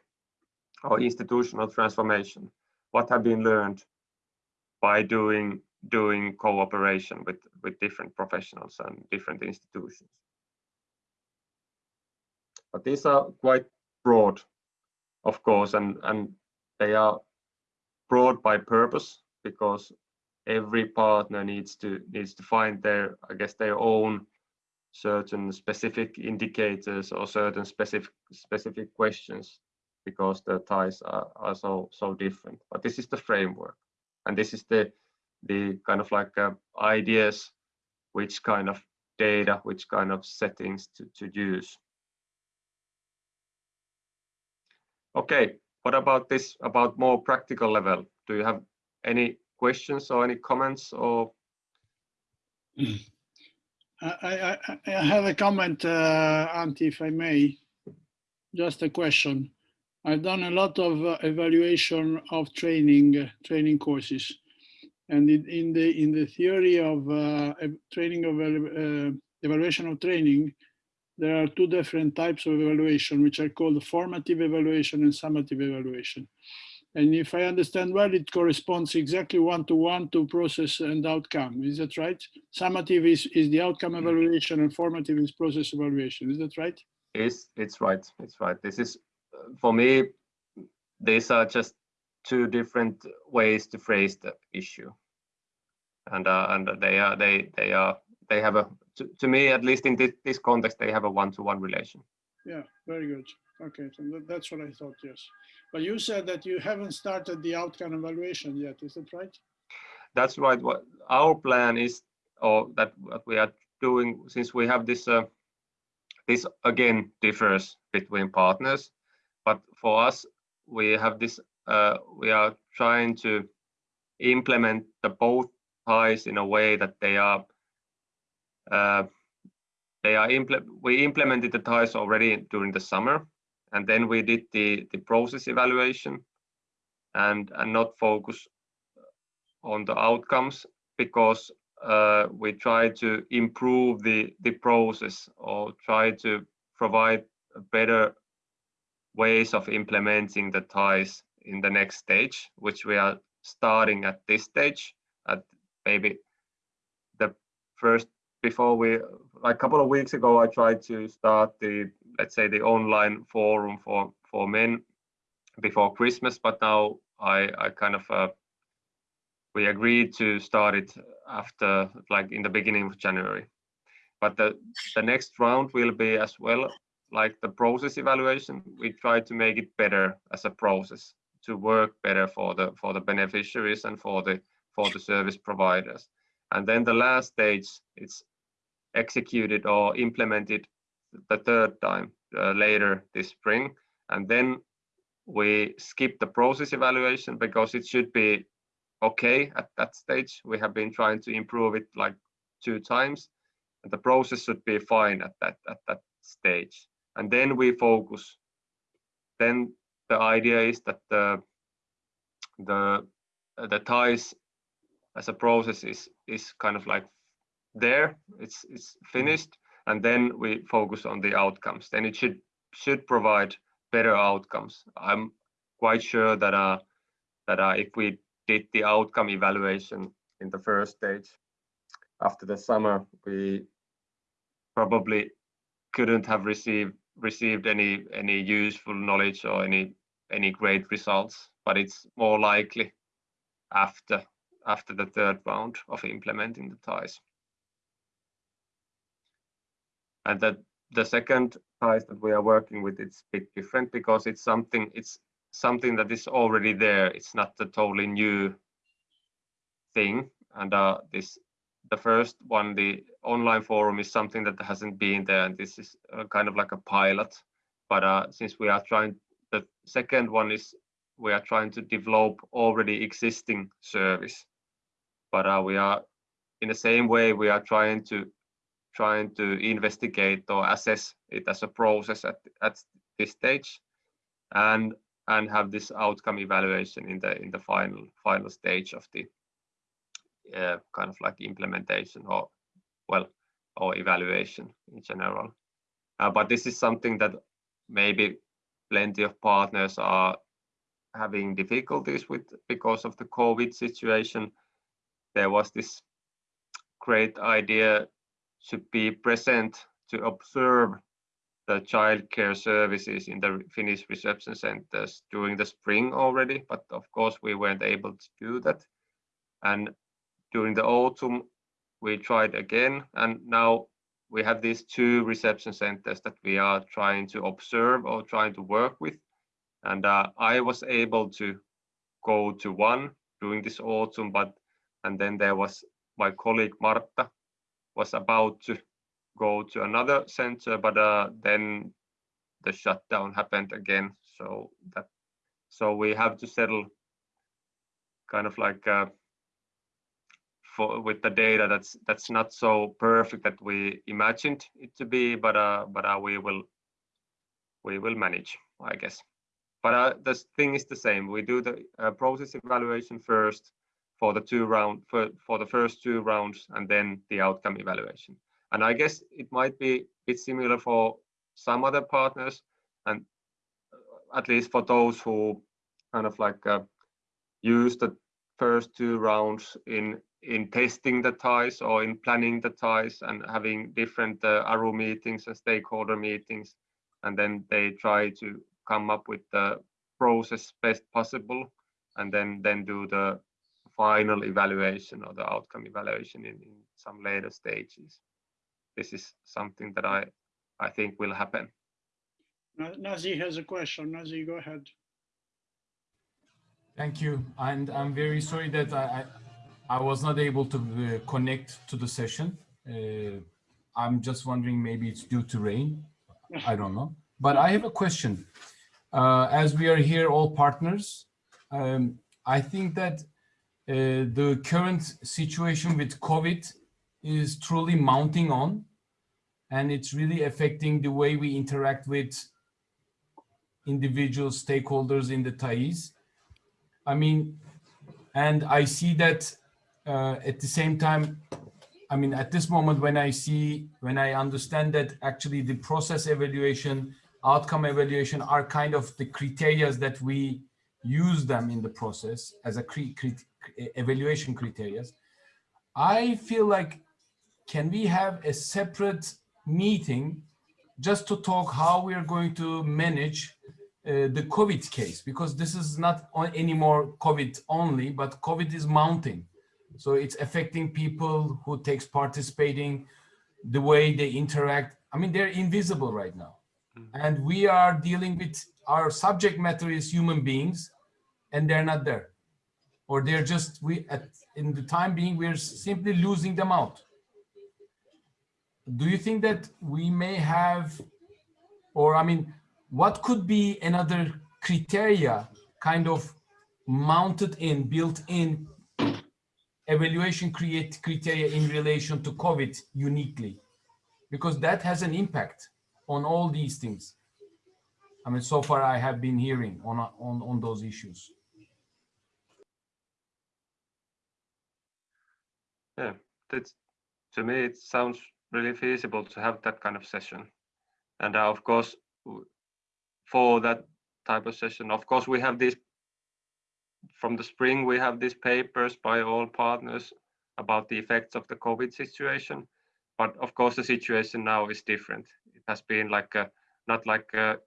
[SPEAKER 1] or institutional transformation. What have been learned by doing doing cooperation with with different professionals and different institutions. But these are quite broad, of course, and, and they are broad by purpose because every partner needs to needs to find their, I guess, their own certain specific indicators or certain specific specific questions because the ties are, are so so different. But this is the framework, and this is the the kind of like uh, ideas, which kind of data, which kind of settings to, to use. Okay, what about this, about more practical level? Do you have any questions or any comments or? <clears throat>
[SPEAKER 2] I, I, I have a comment, uh, if I may. Just a question. I've done a lot of uh, evaluation of training, uh, training courses. And in, in, the in the theory of uh, training of uh, evaluation of training, there are two different types of evaluation, which are called formative evaluation and summative evaluation. And if I understand well, it corresponds exactly one-to-one -to, -one to process and outcome. Is that right? Summative is, is the outcome evaluation and formative is process evaluation. Is that right?
[SPEAKER 1] It's, it's right. It's right. This is, for me, these are just two different ways to phrase the issue. And, uh, and they are, they, they are, they have a, to, to me, at least in this, this context, they have a one-to-one -one relation.
[SPEAKER 2] Yeah, very good. Okay, so that's what I thought, yes. But you said that you haven't started the outcome evaluation yet, is that right?
[SPEAKER 1] That's right. What our plan is, or that what we are doing, since we have this, uh, this again differs between partners, but for us, we have this, uh, we are trying to implement the both ties in a way that they are uh, they are impl we implemented the ties already during the summer and then we did the the process evaluation and and not focus on the outcomes because uh, we try to improve the the process or try to provide better ways of implementing the ties in the next stage which we are starting at this stage at maybe the first before we like a couple of weeks ago i tried to start the let's say the online forum for for men before christmas but now i i kind of uh, we agreed to start it after like in the beginning of january. But the the next round will be as well like the process evaluation. We try to make it better as a process to work better for the for the beneficiaries and for the for the service providers. And then the last stage it's executed or implemented the third time uh, later this spring. And then we skip the process evaluation because it should be okay at that stage. We have been trying to improve it like two times. And the process should be fine at that at that stage. And then we focus. Then the idea is that the the the ties as a process is is kind of like there. It's it's finished and then we focus on the outcomes. Then it should should provide better outcomes. I'm quite sure that uh that uh, if we did the outcome evaluation in the first stage after the summer we probably couldn't have received received any any useful knowledge or any any great results but it's more likely after after the third round of implementing the ties and that the second ties that we are working with it's a bit different because it's something it's something that is already there. It's not a totally new thing. And uh, this the first one the online forum is something that hasn't been there. And this is uh, kind of like a pilot. But uh, since we are trying the second one is we are trying to develop already existing service. But uh, we are in the same way we are trying to trying to investigate or assess it as a process at, at this stage and and have this outcome evaluation in the in the final final stage of the uh, kind of like implementation or well or evaluation in general. Uh, but this is something that maybe plenty of partners are having difficulties with because of the covid situation. There was this great idea to be present to observe the childcare services in the Finnish reception centers during the spring already, but of course we weren't able to do that. And during the autumn, we tried again, and now we have these two reception centers that we are trying to observe or trying to work with. And uh, I was able to go to one during this autumn, but and then there was my colleague Marta was about to go to another center, but uh, then the shutdown happened again. So that so we have to settle kind of like uh, for with the data that's that's not so perfect that we imagined it to be, but uh, but uh, we will we will manage, I guess. But uh, the thing is the same. We do the uh, process evaluation first for the two round for for the first two rounds, and then the outcome evaluation. And I guess it might be a bit similar for some other partners, and at least for those who kind of like uh, use the first two rounds in in testing the ties or in planning the ties and having different uh, ARU meetings and stakeholder meetings. And then they try to come up with the process best possible and then, then do the final evaluation or the outcome evaluation in, in some later stages. This is something that I, I think will happen.
[SPEAKER 2] Nazi has a question. Nazi, go ahead.
[SPEAKER 8] Thank you. And I'm very sorry that I, I, I was not able to uh, connect to the session. Uh, I'm just wondering, maybe it's due to rain. I don't know. But I have a question. Uh, as we are here all partners, um, I think that uh, the current situation with COVID is truly mounting on and it's really affecting the way we interact with individual stakeholders in the TAIs. I mean, and I see that uh, at the same time, I mean, at this moment when I see, when I understand that actually the process evaluation, outcome evaluation are kind of the criteria that we use them in the process as a evaluation criteria. I feel like, can we have a separate meeting just to talk how we are going to manage uh, the COVID case, because this is not anymore COVID only, but COVID is mounting. So it's affecting people who takes participating, the way they interact. I mean, they're invisible right now. And we are dealing with our subject matter is human beings and they're not there. Or they're just, we at in the time being, we're simply losing them out. Do you think that we may have, or I mean, what could be another criteria kind of mounted in, built in evaluation create criteria in relation to COVID uniquely? Because that has an impact on all these things. I mean, so far I have been hearing on, on, on those issues.
[SPEAKER 1] Yeah, that's, to me, it sounds really feasible to have that kind of session. And uh, of course, for that type of session. Of course, we have this from the spring, we have these papers by all partners about the effects of the COVID situation. But of course, the situation now is different. It has been like a, not like a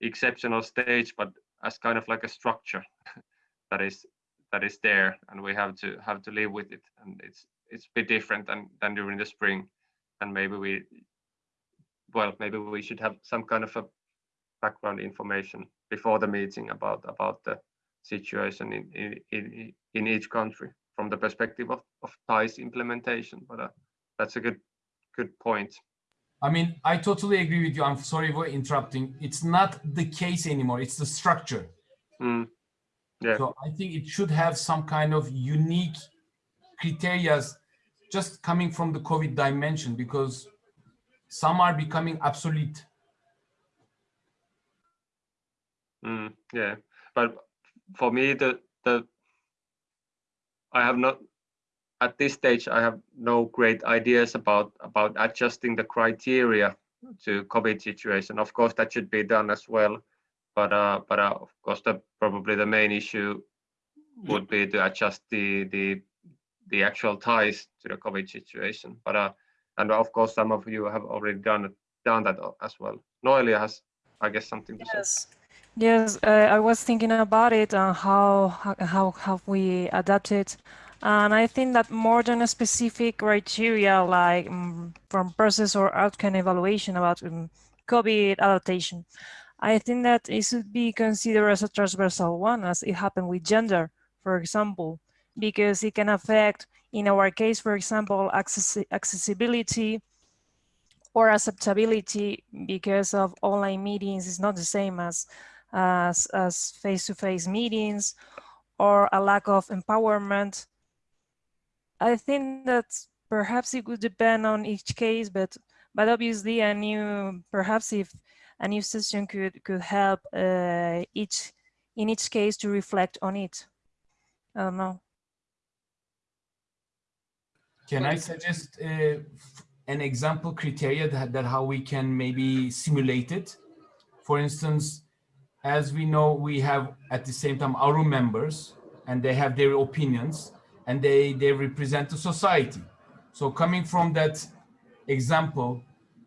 [SPEAKER 1] exceptional stage, but as kind of like a structure <laughs> that is that is there, and we have to have to live with it. And it's it's a bit different than than during the spring. And maybe we, well, maybe we should have some kind of a background information before the meeting about about the situation in in in in each country from the perspective of of TAI's implementation. But uh, that's a good good point.
[SPEAKER 8] I mean, I totally agree with you. I'm sorry for interrupting. It's not the case anymore. It's the structure.
[SPEAKER 1] Mm. Yeah.
[SPEAKER 8] So I think it should have some kind of unique criteria just coming from the COVID dimension because some are becoming obsolete.
[SPEAKER 1] Mm, yeah, but for me, the the I have not at this stage. I have no great ideas about about adjusting the criteria to COVID situation. Of course, that should be done as well, but uh, but uh, of course, the probably the main issue would be to adjust the the the actual ties to the COVID situation. But uh, and of course, some of you have already done done that as well. Noelia has, I guess, something to
[SPEAKER 5] yes.
[SPEAKER 1] say.
[SPEAKER 5] Yes, uh, I was thinking about it and how, how have we adapted. And I think that more than a specific criteria like um, from process or outcome evaluation about um, COVID adaptation, I think that it should be considered as a transversal one as it happened with gender, for example, because it can affect, in our case, for example, access accessibility or acceptability because of online meetings is not the same as as face-to-face meetings or a lack of empowerment. I think that perhaps it would depend on each case, but but obviously a new perhaps if a new session could could help uh, each in each case to reflect on it. I don't know.
[SPEAKER 8] Can I suggest uh, an example criteria that, that how we can maybe simulate it? For instance, as we know, we have at the same time our members and they have their opinions and they, they represent the society. So coming from that example,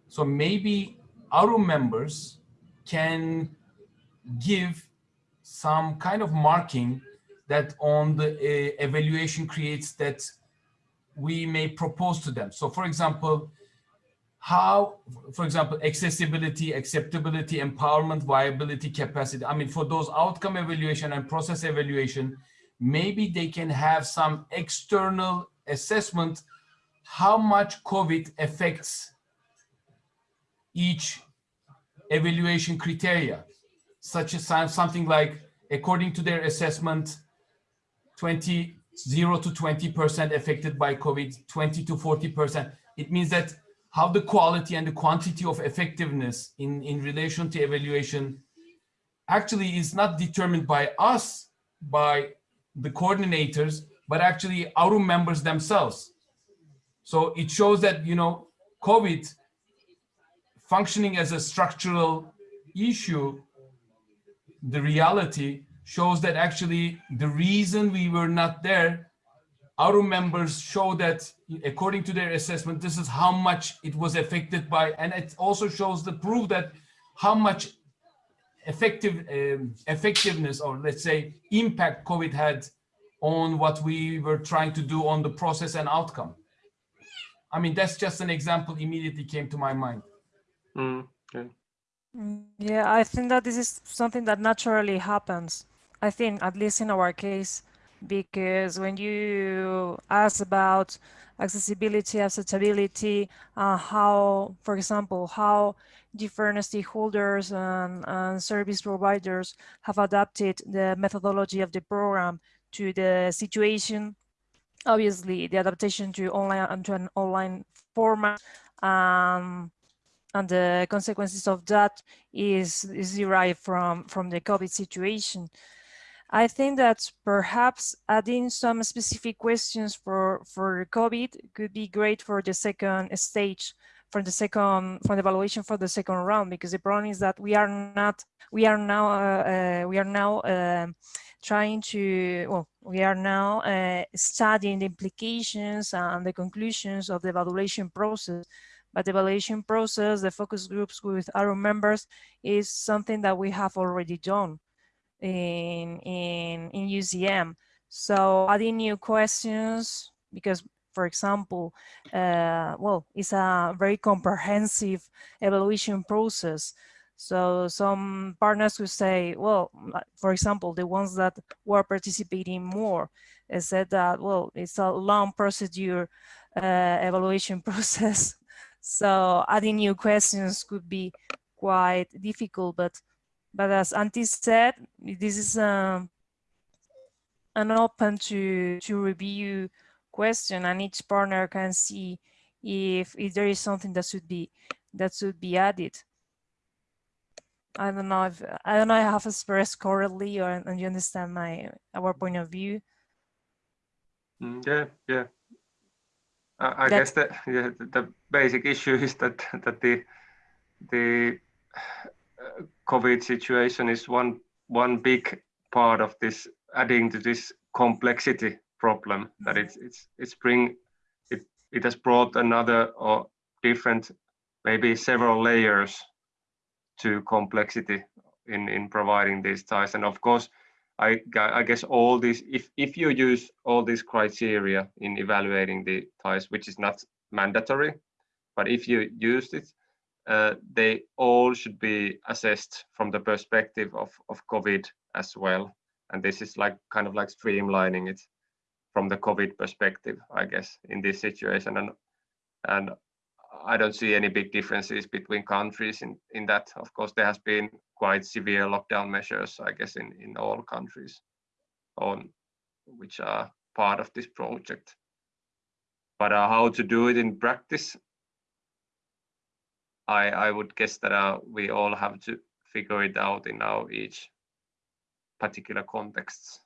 [SPEAKER 8] so maybe our members can give some kind of marking that on the uh, evaluation creates that we may propose to them. So for example, how, for example, accessibility, acceptability, empowerment, viability, capacity. I mean, for those outcome evaluation and process evaluation, maybe they can have some external assessment how much COVID affects each evaluation criteria, such as something like, according to their assessment, 20, 0 to 20% affected by COVID, 20 to 40%. It means that how the quality and the quantity of effectiveness in, in relation to evaluation actually is not determined by us, by the coordinators, but actually our members themselves. So it shows that, you know, COVID functioning as a structural issue, the reality shows that actually the reason we were not there, our members show that according to their assessment, this is how much it was affected by, and it also shows the proof that how much effective um, effectiveness or let's say impact COVID had on what we were trying to do on the process and outcome. I mean, that's just an example immediately came to my mind.
[SPEAKER 1] Mm, okay.
[SPEAKER 5] Mm, Yeah, I think that this is something that naturally happens. I think, at least in our case, because when you ask about accessibility, acceptability, uh, how, for example, how different stakeholders and, and service providers have adapted the methodology of the program to the situation. Obviously, the adaptation to online and to an online format um, and the consequences of that is, is derived from, from the COVID situation. I think that perhaps adding some specific questions for, for COVID could be great for the second stage, for the second, for the evaluation for the second round, because the problem is that we are not, we are now, uh, uh, we are now uh, trying to, well, we are now uh, studying the implications and the conclusions of the evaluation process. But the evaluation process, the focus groups with our members is something that we have already done in, in, in UCM. So adding new questions, because for example, uh, well, it's a very comprehensive evaluation process. So some partners would say, well, for example, the ones that were participating more said that, well, it's a long procedure uh, evaluation <laughs> process. So adding new questions could be quite difficult, but but as Antti said, this is um, an open to, to review question and each partner can see if, if there is something that should be that should be added. I don't know if I don't know if I have expressed correctly or and you understand my our point of view.
[SPEAKER 1] Mm, yeah, yeah. I, I guess that yeah, the basic issue <laughs> is that that the the COVID situation is one one big part of this adding to this complexity problem that it's it's it's bring it it has brought another or different maybe several layers to complexity in in providing these ties. And of course I, I guess all these if if you use all these criteria in evaluating the ties which is not mandatory but if you use it uh, they all should be assessed from the perspective of, of COVID as well. And this is like kind of like streamlining it from the COVID perspective, I guess, in this situation. And and I don't see any big differences between countries in, in that. Of course, there has been quite severe lockdown measures, I guess, in, in all countries on which are part of this project. But uh, how to do it in practice, I, I would guess that uh, we all have to figure it out in our each particular contexts.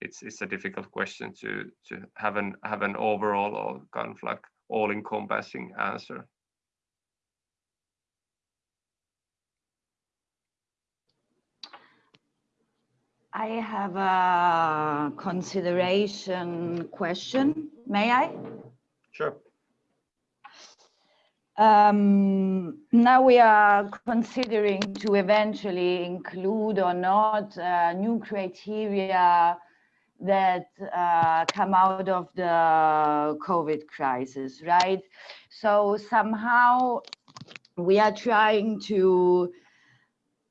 [SPEAKER 1] It's, it's a difficult question to, to have an have an overall or kind of like all-encompassing answer.
[SPEAKER 3] I have a consideration question. May I?
[SPEAKER 1] Sure.
[SPEAKER 3] Um, now we are considering to eventually include or not uh, new criteria that uh, come out of the COVID crisis, right? So somehow we are trying to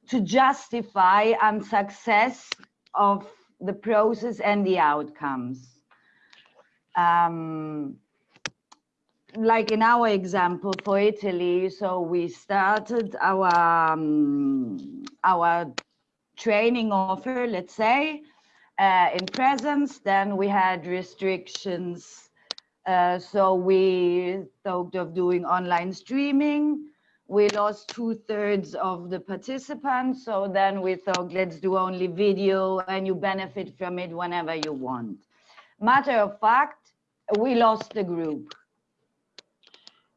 [SPEAKER 3] to justify unsuccess of the process and the outcomes. Um, like in our example for Italy, so we started our um, our training offer, let's say, uh, in presence. Then we had restrictions, uh, so we thought of doing online streaming. We lost two thirds of the participants, so then we thought let's do only video, and you benefit from it whenever you want. Matter of fact, we lost the group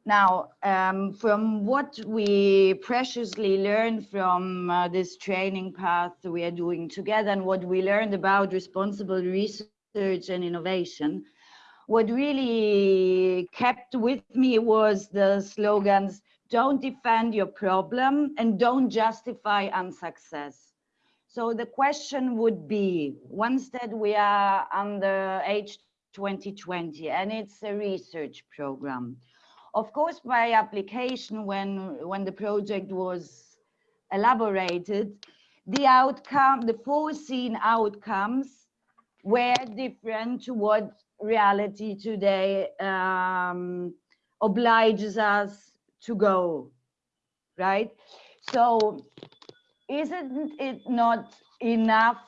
[SPEAKER 3] now, um, from what we preciously learned from uh, this training path we are doing together and what we learned about responsible research and innovation, what really kept with me was the slogans, don't defend your problem and don't justify unsuccess. So the question would be, once that we are under age 2020 and it's a research program, of course, by application, when, when the project was elaborated, the outcome, the foreseen outcomes were different to what reality today um, obliges us to go, right? So isn't it not enough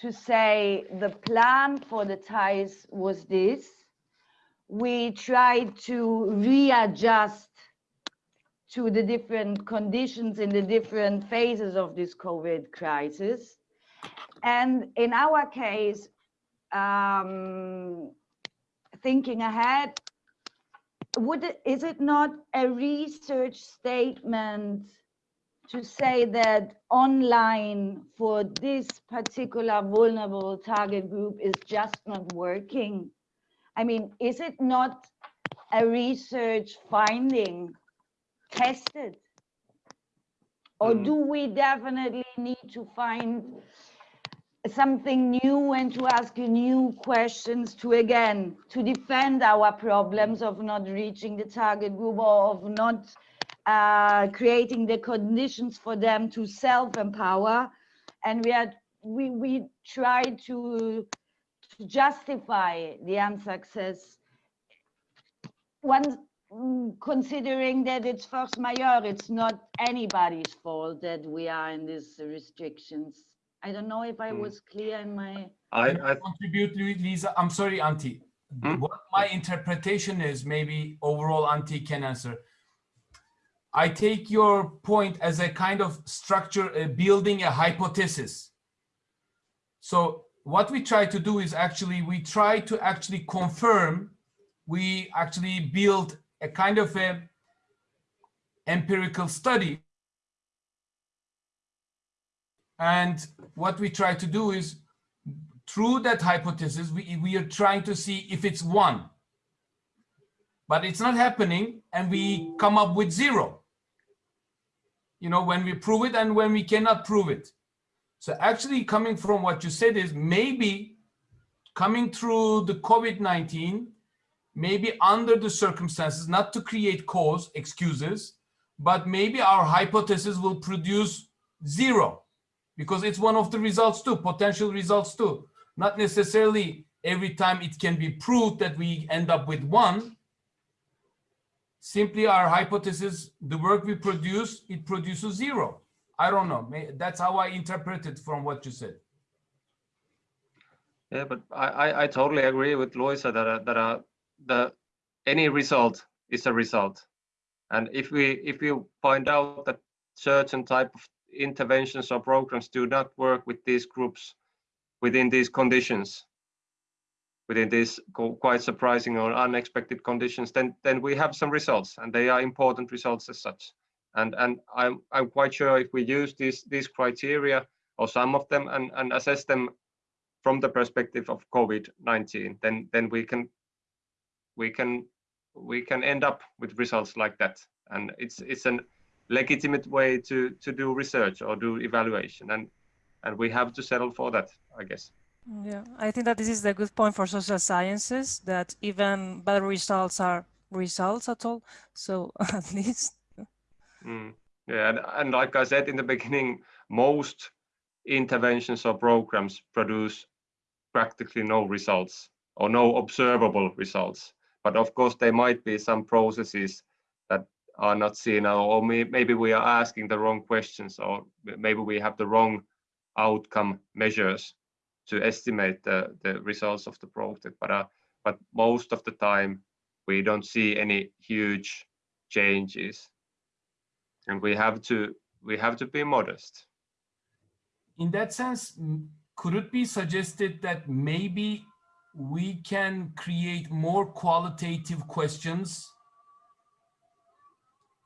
[SPEAKER 3] to say the plan for the ties was this we tried to readjust to the different conditions in the different phases of this COVID crisis. And in our case, um, thinking ahead, would it, is it not a research statement to say that online for this particular vulnerable target group is just not working? I mean, is it not a research finding tested? Or
[SPEAKER 1] Mm.
[SPEAKER 3] do we definitely need to find something new and to ask new questions to again to defend our problems of not reaching the target group or of not uh, creating the conditions for them to self-empower and we are we we try to to justify the unsuccess one mm, considering that it's force majeure it's not anybody's fault that we are in these restrictions i don't know if i
[SPEAKER 1] Mm.
[SPEAKER 3] was clear in my
[SPEAKER 1] I, I
[SPEAKER 8] contribute, Lu- Luisa? I'm sorry, Antti.
[SPEAKER 1] Hmm?
[SPEAKER 8] What my interpretation is, maybe overall Antti can answer. I take your point as a kind of structure, uh, building a hypothesis. So what we try to do is actually, we try to actually confirm, we actually build a kind of a empirical study. And what we try to do is through that hypothesis, we, we are trying to see if it's one. But it's not happening and we come up with zero. You know, when we prove it and when we cannot prove it. So actually coming from what you said is maybe coming through the COVID-19, maybe under the circumstances, not to create cause, excuses, but maybe our hypothesis will produce zero because it's one of the results too, potential results too. Not necessarily every time it can be proved that we end up with one. simply our hypothesis, the work we produce, it produces zero. I don't know. That's how I interpret it from what you said.
[SPEAKER 1] Yeah, but I, I, totally agree with Luisa that uh, that uh, the any result is a result, and if we if we find out that certain type of interventions or programs do not work with these groups within these conditions, within these quite surprising or unexpected conditions, then then we have some results, and they are important results as such. And and I'm I'm quite sure if we use these these criteria or some of them and and assess them from the perspective of COVID-19, then then we can we can we can end up with results like that. And it's it's an legitimate way to to do research or do evaluation, and and we have to settle for that, I guess.
[SPEAKER 5] Yeah, I think that this is the good point for social sciences that even bad results are results at all. So <laughs> at least
[SPEAKER 1] Mm. Yeah, and, and like I said in the beginning, most interventions or programs produce practically no results or no observable results. But of course, there might be some processes that are not seen, or, maybe we are asking the wrong questions, or maybe we have the wrong outcome measures to estimate the, the results of the project. But uh, but most of the time, we don't see any huge changes and we have to we have to be modest
[SPEAKER 8] in that sense, could it be suggested that maybe we can create more qualitative questions?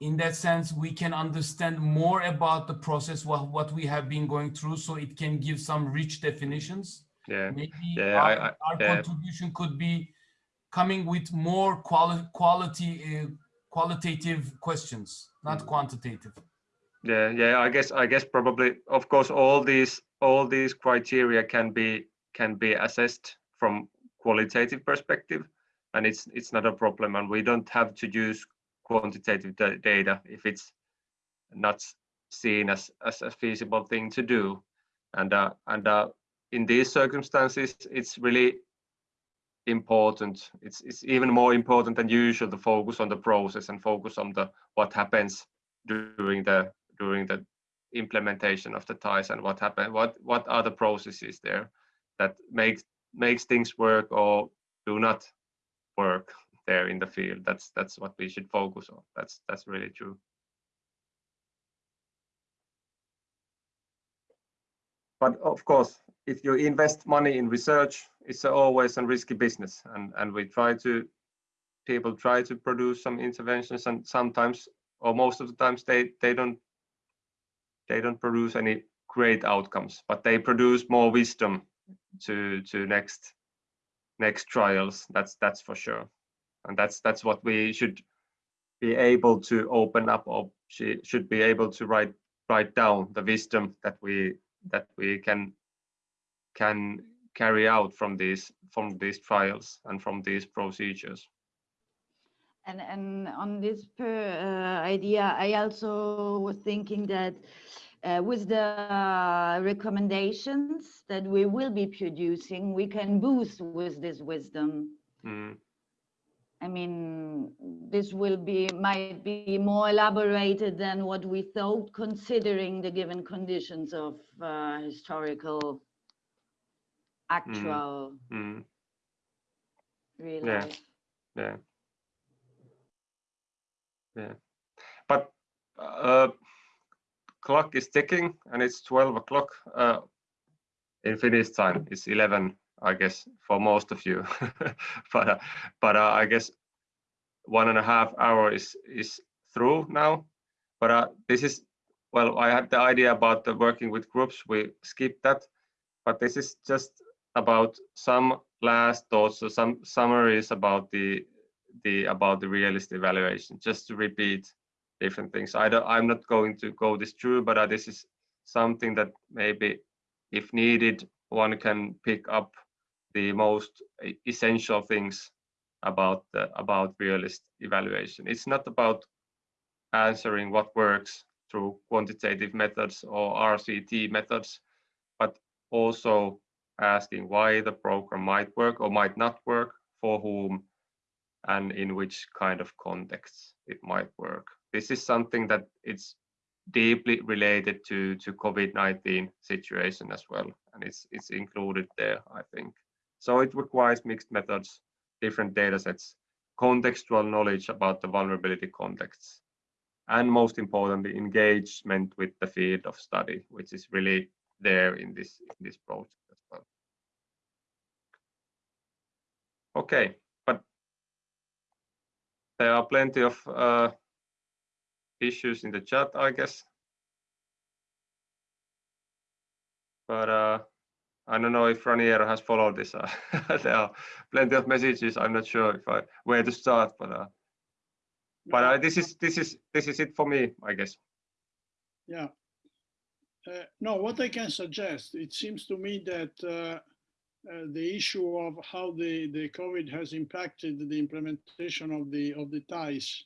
[SPEAKER 8] In that sense, we can understand more about the process, what, what we have been going through, so it can give some rich definitions.
[SPEAKER 1] yeah
[SPEAKER 8] Maybe
[SPEAKER 1] Yeah,
[SPEAKER 8] our,
[SPEAKER 1] I- I-
[SPEAKER 8] our
[SPEAKER 1] yeah.
[SPEAKER 8] contribution could be coming with more quali- quality, uh, qualitative questions, not
[SPEAKER 1] Mm.
[SPEAKER 8] quantitative.
[SPEAKER 1] yeah yeah i guess i guess probably of course all these all these criteria can be can be assessed from qualitative perspective and it's it's not a problem and we don't have to use quantitative data if it's not seen as as a feasible thing to do and uh, and uh, in these circumstances it's really important. It's it's even more important than usual to focus on the process and focus on the what happens during the during the implementation of the ties and what happen what what are the processes there that makes makes things work or do not work there in the field. That's that's what we should focus on. That's that's really true but of course if you invest money in research it's always a risky business. And and we try to people try to produce some interventions and sometimes or most of the times they they don't they don't produce any great outcomes but they produce more wisdom to to next next trials. That's that's for sure. And that's that's what we should be able to open up or she should be able to write write down the wisdom that we that we can can carry out from these from these trials and from these procedures
[SPEAKER 3] And, and on this per, uh, idea, I also was thinking that uh, with the uh, recommendations that we will be producing, we can boost with this wisdom.
[SPEAKER 1] Mm,
[SPEAKER 3] I mean, this will be, might be more elaborated than what we thought, considering the given conditions of uh, historical, actual,
[SPEAKER 1] mm,
[SPEAKER 3] real
[SPEAKER 1] Yeah. yeah. Yeah. But uh clock is ticking and it's 12 o'clock. Uh in finnish time. It's 11 i guess for most of you. <laughs> But uh, but uh, i guess one and a half hour is is through now. But uh this is well i had the idea about the working with groups. We skipped that. But this is just about some last thoughts or some summaries about the the about the realist evaluation just to repeat different things. I don't i'm not going to go this through but uh, this is something that maybe if needed one can pick up the most essential things about the about realist evaluation it's not about answering what works through quantitative methods or rct methods but also asking why the program might work or might not work for whom and in which kind of contexts it might work. This is something that it's deeply related to to COVID-19 situation as well, and it's it's included there, I think. So it requires mixed methods, different data sets, contextual knowledge about the vulnerability contexts, and most importantly, engagement with the field of study, which is really there in this in this project as well. Okay, but there are plenty of uh, issues in the chat, I guess. But uh, I don't know if Raniero has followed this. Uh, <laughs> there are plenty of messages. I'm not sure if I where to start, but uh, but uh, this is this is this is it for me, I guess.
[SPEAKER 2] Yeah. Uh, no, what I can suggest, it seems to me that uh, uh, the issue of how the, the COVID has impacted the implementation of the of the ties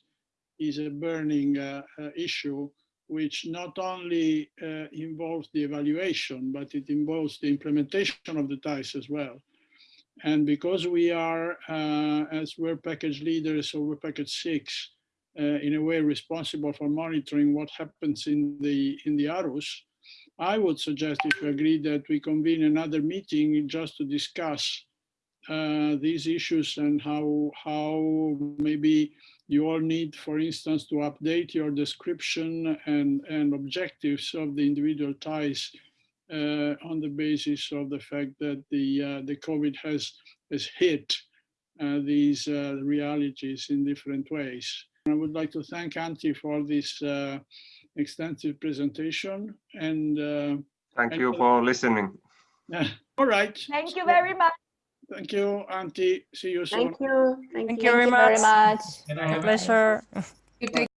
[SPEAKER 2] is a burning issue, which not only uh, involves the evaluation, but it involves the implementation of the ties as well. And because we are, as we're package leaders over package six, in a way responsible for monitoring what happens in the in the ARUS, I would suggest, if you agree, that we convene another meeting just to discuss uh, these issues and how how maybe you all need, for instance, to update your description and and objectives of the individual ties uh, on the basis of the fact that the uh, the COVID has has hit uh, these uh, realities in different ways. I would like to thank Antti for this uh, extensive presentation and uh,
[SPEAKER 1] Thank
[SPEAKER 2] And
[SPEAKER 1] you
[SPEAKER 2] for-
[SPEAKER 1] for listening. <laughs>
[SPEAKER 2] all right.
[SPEAKER 3] Thank you very much.
[SPEAKER 2] Thank you, Antti. See you soon.
[SPEAKER 6] Thank you.
[SPEAKER 5] Thank you
[SPEAKER 4] Thank
[SPEAKER 5] very
[SPEAKER 4] you very
[SPEAKER 5] much.
[SPEAKER 4] much.
[SPEAKER 5] Pleasure.
[SPEAKER 7] You take